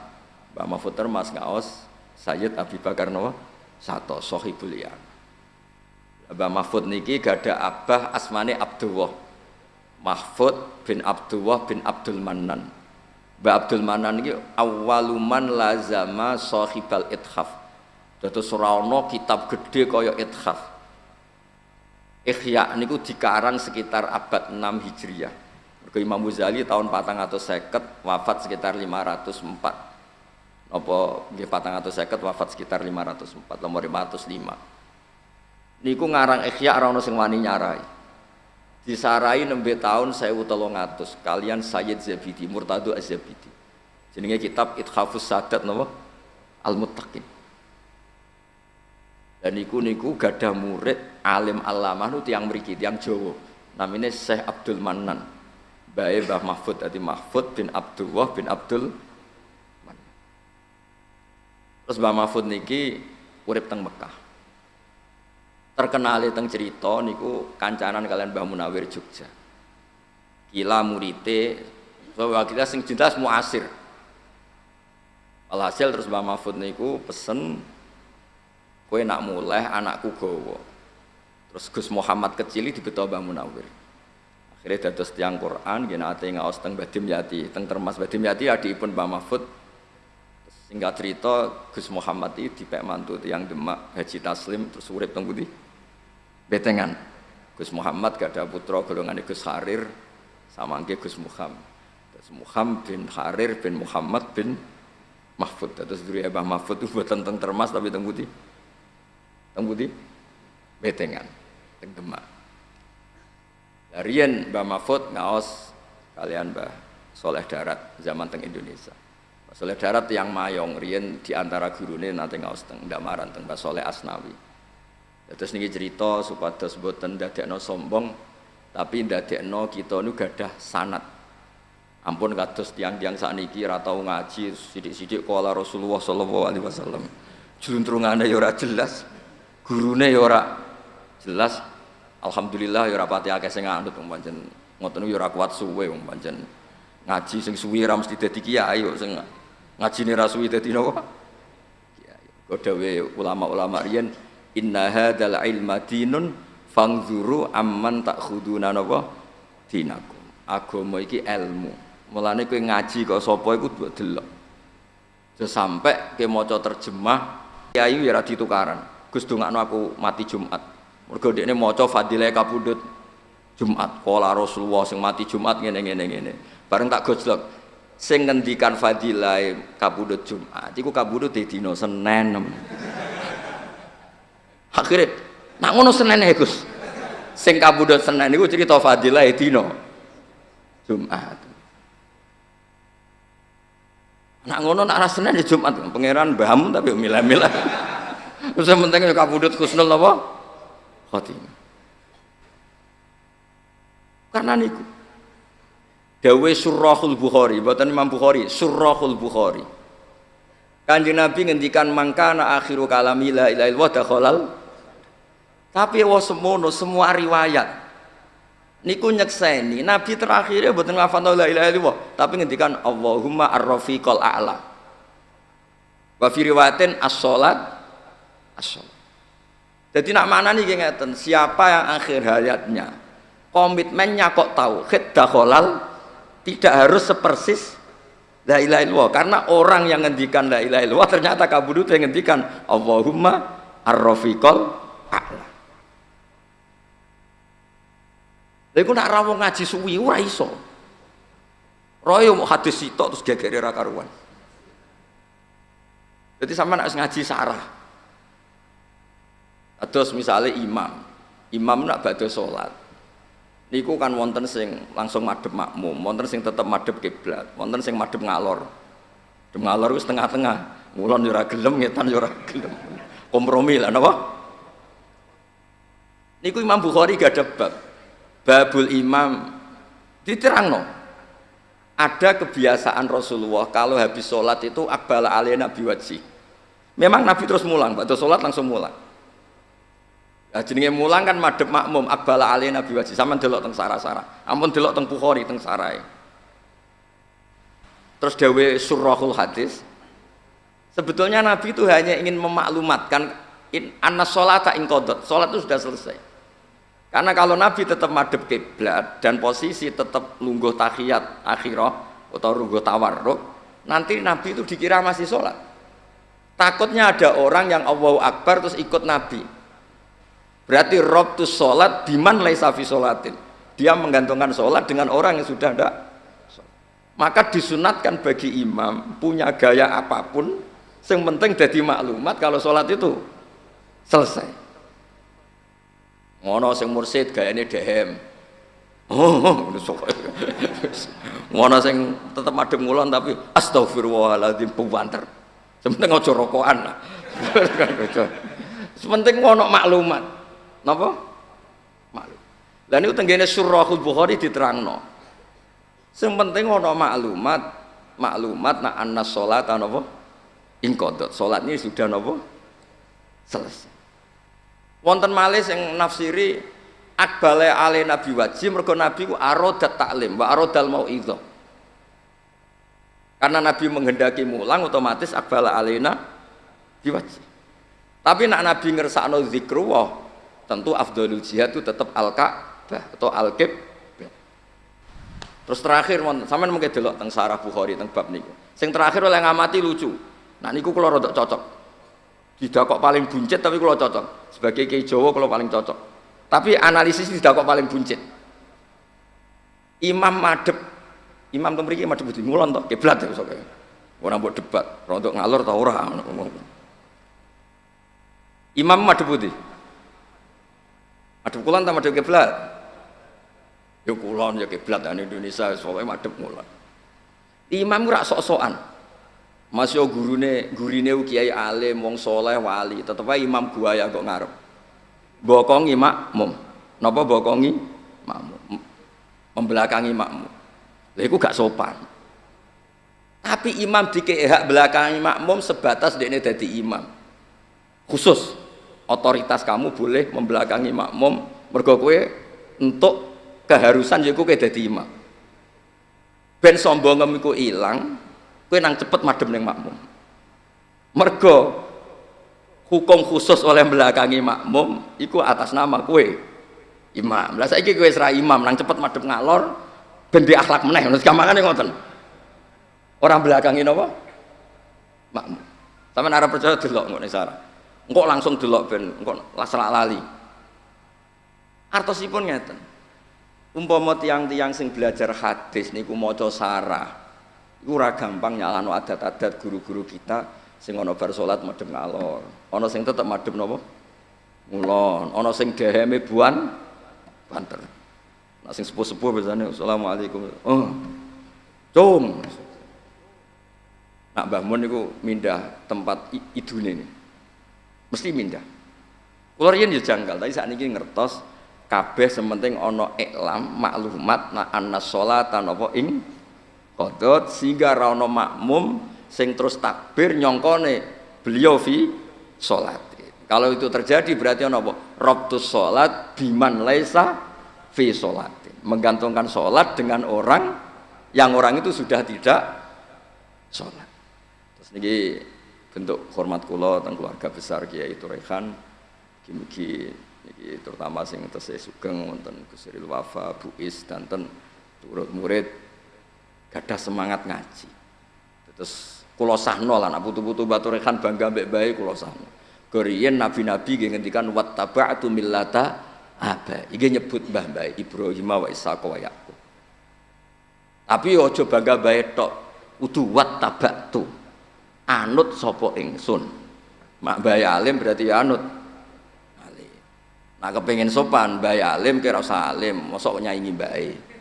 [SPEAKER 1] Mbah Mahfud Termas ngaos Sayyid Abi Bakar Nawa Sato Sohibul. Mbah Mahfud niki gada abah asmane Abdullah. Mahfud bin Abdullah bin Abdul Manan. Mbah Abdul Manan niki awaluman lazama sahibal ithaf Dados ora ana kitab gede kaya Ithaf. Ihya niku dikarang sekitar abad 6 Hijriah. Mergo Imam Ghazali tahun 450 wafat sekitar 504. Napa nggih 450 wafat sekitar 504 nomor 505. Niku ngarang Ihya ora ana sing wani nyarai. Disarai nembe tahun 1300 kalian Sayyid Zabidi Murtado Az-Zabidi. Jenenge kitab Ithafus Sadat napa? Al-Muttaqin. Dan niku niku gadah murid alim alamah nu tiang mriki tiang Jawa. Namanya Syekh Abdul Manan bae Mbah Mahfud tadi Mahfud bin Abdullah bin Abdul Manan terus Mbah Mahfud niki urip teng Mekah terkenal teng cerita niku kancanan kalian Mbah Munawir Jogja kila murite bahwa kita sing jelas muasir Alhasil terus Mbah Mahfud niku pesen Kue nak mulai anakku gowo. Terus Gus Muhammad kecil di betul Mbah Munawir. Akhirnya dados tiang Quran, gini ate ngaos teng Badim Yati, teng termas Badim Yati pun Mbah Mahfud. Singkat cerita Gus Muhammad itu dipek mantu tiang Demak Haji Taslim terus urip teng budi betengan. Gus Muhammad gak ada putra golongan Gus Harir sama Gus Muhammad. Gus Muhammad bin Harir bin Muhammad bin Mahfud. Terus dulu ya Mahfud itu buatan teng termas tapi teng budi Teng Budi? Betengan, teng Demak. Darian Mbah Mahfud ngaos kalian Mbah Soleh Darat zaman teng Indonesia. Soleh Darat yang mayong rian di antara gurune nanti ngaos teng Damaran teng Mbah Soleh Asnawi. Terus niki cerita supados boten dadekno sombong tapi ndadekno kita nu gadah sanat. Ampun kados tiang-tiang sakniki ra tau ngaji sidik-sidik kala Rasulullah sallallahu alaihi wasallam. Juntrungane ya ora jelas gurune ya ora jelas. Alhamdulillah ya ora pati akeh sing ngandut wong pancen. Ngoten ya ora kuat suwe wong pancen. Ngaji sing suwi ra mesti dadi kiai kok sing ngajine ra suwi dadi napa kiai. Kodawe ulama-ulama riyen inna hadzal ilma dinun fangzuru amman takhuduna napa dinakum agama iki ilmu mulane kowe ngaji kok sapa iku delok sampai ke maca terjemah kiai ya ora ditukaran Gus dongakno aku mati Jumat. Mergo dekne maca fadilah kabudut Jumat. Kala Rasulullah sing mati Jumat ngene ngene ngene. Bareng tak gojlok sing ngendikan fadilah kabudut Jumat iku kabudut di dina Senin. Akhirnya nak ngono Senin ya Gus. Sing kabudut Senin iku cerita fadilah dina Jumat. Nak ngono nak ra Senin ya Jumat pangeran mbahmu tapi milah-milah. Terus yang penting kabudut khusnul apa? Khotimah. Karena niku. Dawe Surahul Bukhari, buatan Imam Bukhari, Surahul Bukhari. Kanjeng Nabi ngendikan mangkana akhiru kalami la dakhalal. Tapi wa semono semua riwayat niku nyekseni Nabi terakhirnya mboten ngafal la ilaha illallah, tapi ngendikan Allahumma ar-rafiqal a'la. Wa fi riwayatin as-salat asal. Jadi nak mana nih ngeten, siapa yang akhir hayatnya komitmennya kok tahu dakhalal tidak harus sepersis la ilaha illallah karena orang yang ngendikan la ilaha illallah ternyata kabudut yang ngendikan Allahumma ar-rafiqal a'la. Lha iku nak rawuh ngaji suwi ora iso. Royo mau hadis sitok terus gegere ra karuan. Jadi sama nak ngaji sarah, Terus misalnya imam, imam nak badhe sholat, niku kan wonten sing langsung madep makmum, wonten sing tetep madep kiblat, wonten sing madep ngalor. Ngalor itu setengah-tengah. Ngulon yo gelem, ngetan yo gelem. Kompromi lah napa? Niku Imam Bukhari gak ada bab. Babul Imam diterangno. Ada kebiasaan Rasulullah kalau habis sholat itu akbala Nabi wajib. Memang Nabi terus mulang, waktu sholat langsung mulang. Nah, jenenge mulang kan madep makmum akbala Nabi wajib. Sama delok teng sara-sara. Ampun delok teng Bukhari teng sarai. Terus dawe surahul hadis. Sebetulnya Nabi itu hanya ingin memaklumatkan in anna sholata inqadat. Sholat itu sudah selesai. Karena kalau Nabi tetap madep kiblat dan posisi tetap lungguh tahiyat akhirah atau lungguh tawarruk, nanti Nabi itu dikira masih sholat. Takutnya ada orang yang Allahu Akbar terus ikut Nabi. Berarti rob tu sholat biman laisa fi sholatin. Dia menggantungkan sholat dengan orang yang sudah ada. Maka disunatkan bagi imam punya gaya apa pun, yang penting jadi maklumat kalau sholat itu selesai ngono sing mursid gayane dehem. Oh ngono sing tetep madhep ngulon tapi astagfirullahaladzim puwanter sementing aja rokokan lah. Sementing ngono maklumat. Napa? Maklum. Lah niku tenggene surahul bukhari diterangno. Sing penting ono maklumat maklumat nak anna sholat napa? Ingkodot sholat ini sudah napa? Selesai wonten malih sing nafsiri akbale ale nabi wajib mergo nabi ku arodat taklim wa arodal itu karena nabi menghendaki mulang otomatis akbala alena diwajib tapi nak nabi ngersakno zikrullah tentu afdalul jihad itu tetap al ka'bah atau al -kib. terus terakhir sampean mungkin delok teng sarah bukhari teng bab niku. Sing terakhir oleh ngamati lucu. Nah niku kula rada cocok tidak kok paling buncit tapi kalau cocok. Sebagai kiai Jawa kalau paling cocok. Tapi analisis tidak kok paling buncit. Imam madep imam temriki madep budi ngulon toh kiblat ya soalnya orang buat debat untuk ngalor tau orang imam madep budi. Madep kulon tak madep kiblat? Ya kulon ya kiblat dan Indonesia soalnya madep ngulon imam rak sok-sokan Mas yo gurune gurine kiai alim wong soleh wali. Tetep imam buaya kok ngarep. Bokongi makmum. Napa bokongi? Makmum. Membelakangi makmum. Lha gak sopan. Tapi imam dikei hak belakangi makmum sebatas dekne dadi imam. Khusus otoritas kamu boleh membelakangi makmum. Mergo kowe untuk keharusan yaiku kowe dadi imam. Ben sombong iku ilang Kue nang cepet madem neng makmum. Mergo hukum khusus oleh belakangi makmum iku atas nama kue imam. Lah saiki kue serah imam nang cepet madem ngalor ben akhlak meneh ngono gampangane ngoten. Orang belakangi napa? Makmum. Sampeyan arep percaya delok ngono sara. Engko langsung delok ben engko lasra lali. Artosipun ngeten. Umpama tiang-tiang sing belajar hadis niku maca sarah ora gampang nyalano adat-adat guru-guru kita sing ana bar salat madhep ngalor. Ana sing tetep madhep napa? Ngulon. Ana sing deheme buan banter. Nah sing sepuh-sepuh biasanya assalamualaikum. Oh cung. Nak Mbah Mun niku mindah tempat idune ini mesti mindah. Kula riyen ya janggal tapi saat ini ngertos kabeh sementing ana iklam maklumat nak annas sholatan apa ing kodot sehingga rano makmum sing terus takbir nyongkone beliau fi sholat. Kalau itu terjadi berarti apa? Robtus sholat biman laisa fi sholat. Menggantungkan sholat dengan orang yang orang itu sudah tidak sholat. Terus ini bentuk hormat kulo dan keluarga besar Kiai Turehan mugi terutama sing tesih sugeng wonten Gusiril Wafa Buis dan ten turut murid gadah semangat ngaji. Terus kulo sahno lah nak putu-putu batu rekan bangga mbek bae kulo sahno. Korean nabi-nabi nggih ngendikan wattaba'tu millata apa iki nyebut mbah bae Ibrahim wa Ishaq wa Yaqub. Tapi aja bangga bae tok udu wattaba'tu. Anut sapa ingsun? Mak bae alim berarti anut. Alim. Nah kepengin sopan bae alim kira usah alim mosok bae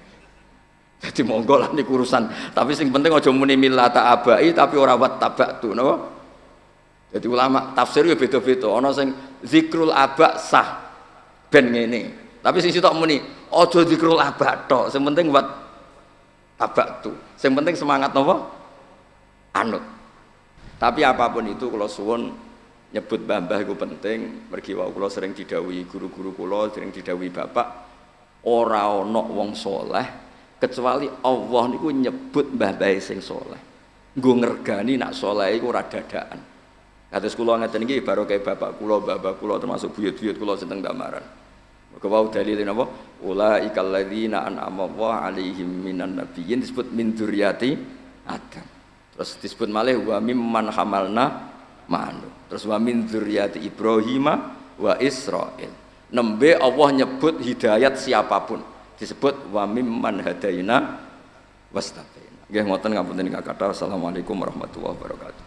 [SPEAKER 1] Jadi monggo lah niku urusan. Tapi sing penting aja muni millata abai tapi ora wat tabatu napa? Jadi ulama tafsir ya beda-beda. Ana sing zikrul aba sah ben ngene. Tapi sing sitok muni aja zikrul aba tok. Sing penting wat tabatu. Sing penting semangat napa? Anut. Tapi apa pun itu kalau suwon nyebut mbah itu penting. Mergi wau kula sering didawi guru-guru kula, sering didawi bapak ora ana wong soleh kecuali Allah niku nyebut mbah-mbah sing soleh. Nggo ngergani nak soleh iku ora dadaan. Kados kula ngeten iki baru kayak bapak kula bapak kula termasuk buyut-buyut kula seneng damaran maka wau dalil napa? Ulaikal ladzina an'ama Allah alaihim minan nabiyyin disebut min dzurriyyati Adam. Terus disebut malih wa mimman hamalna ma'anu terus wa min dzurriyyati Ibrahim wa Israil. Nembe Allah nyebut hidayat siapa pun disebut wa mimman hadaina wastabaina. Nggih ngoten ngapunten kakak. Assalamualaikum warahmatullahi wabarakatuh.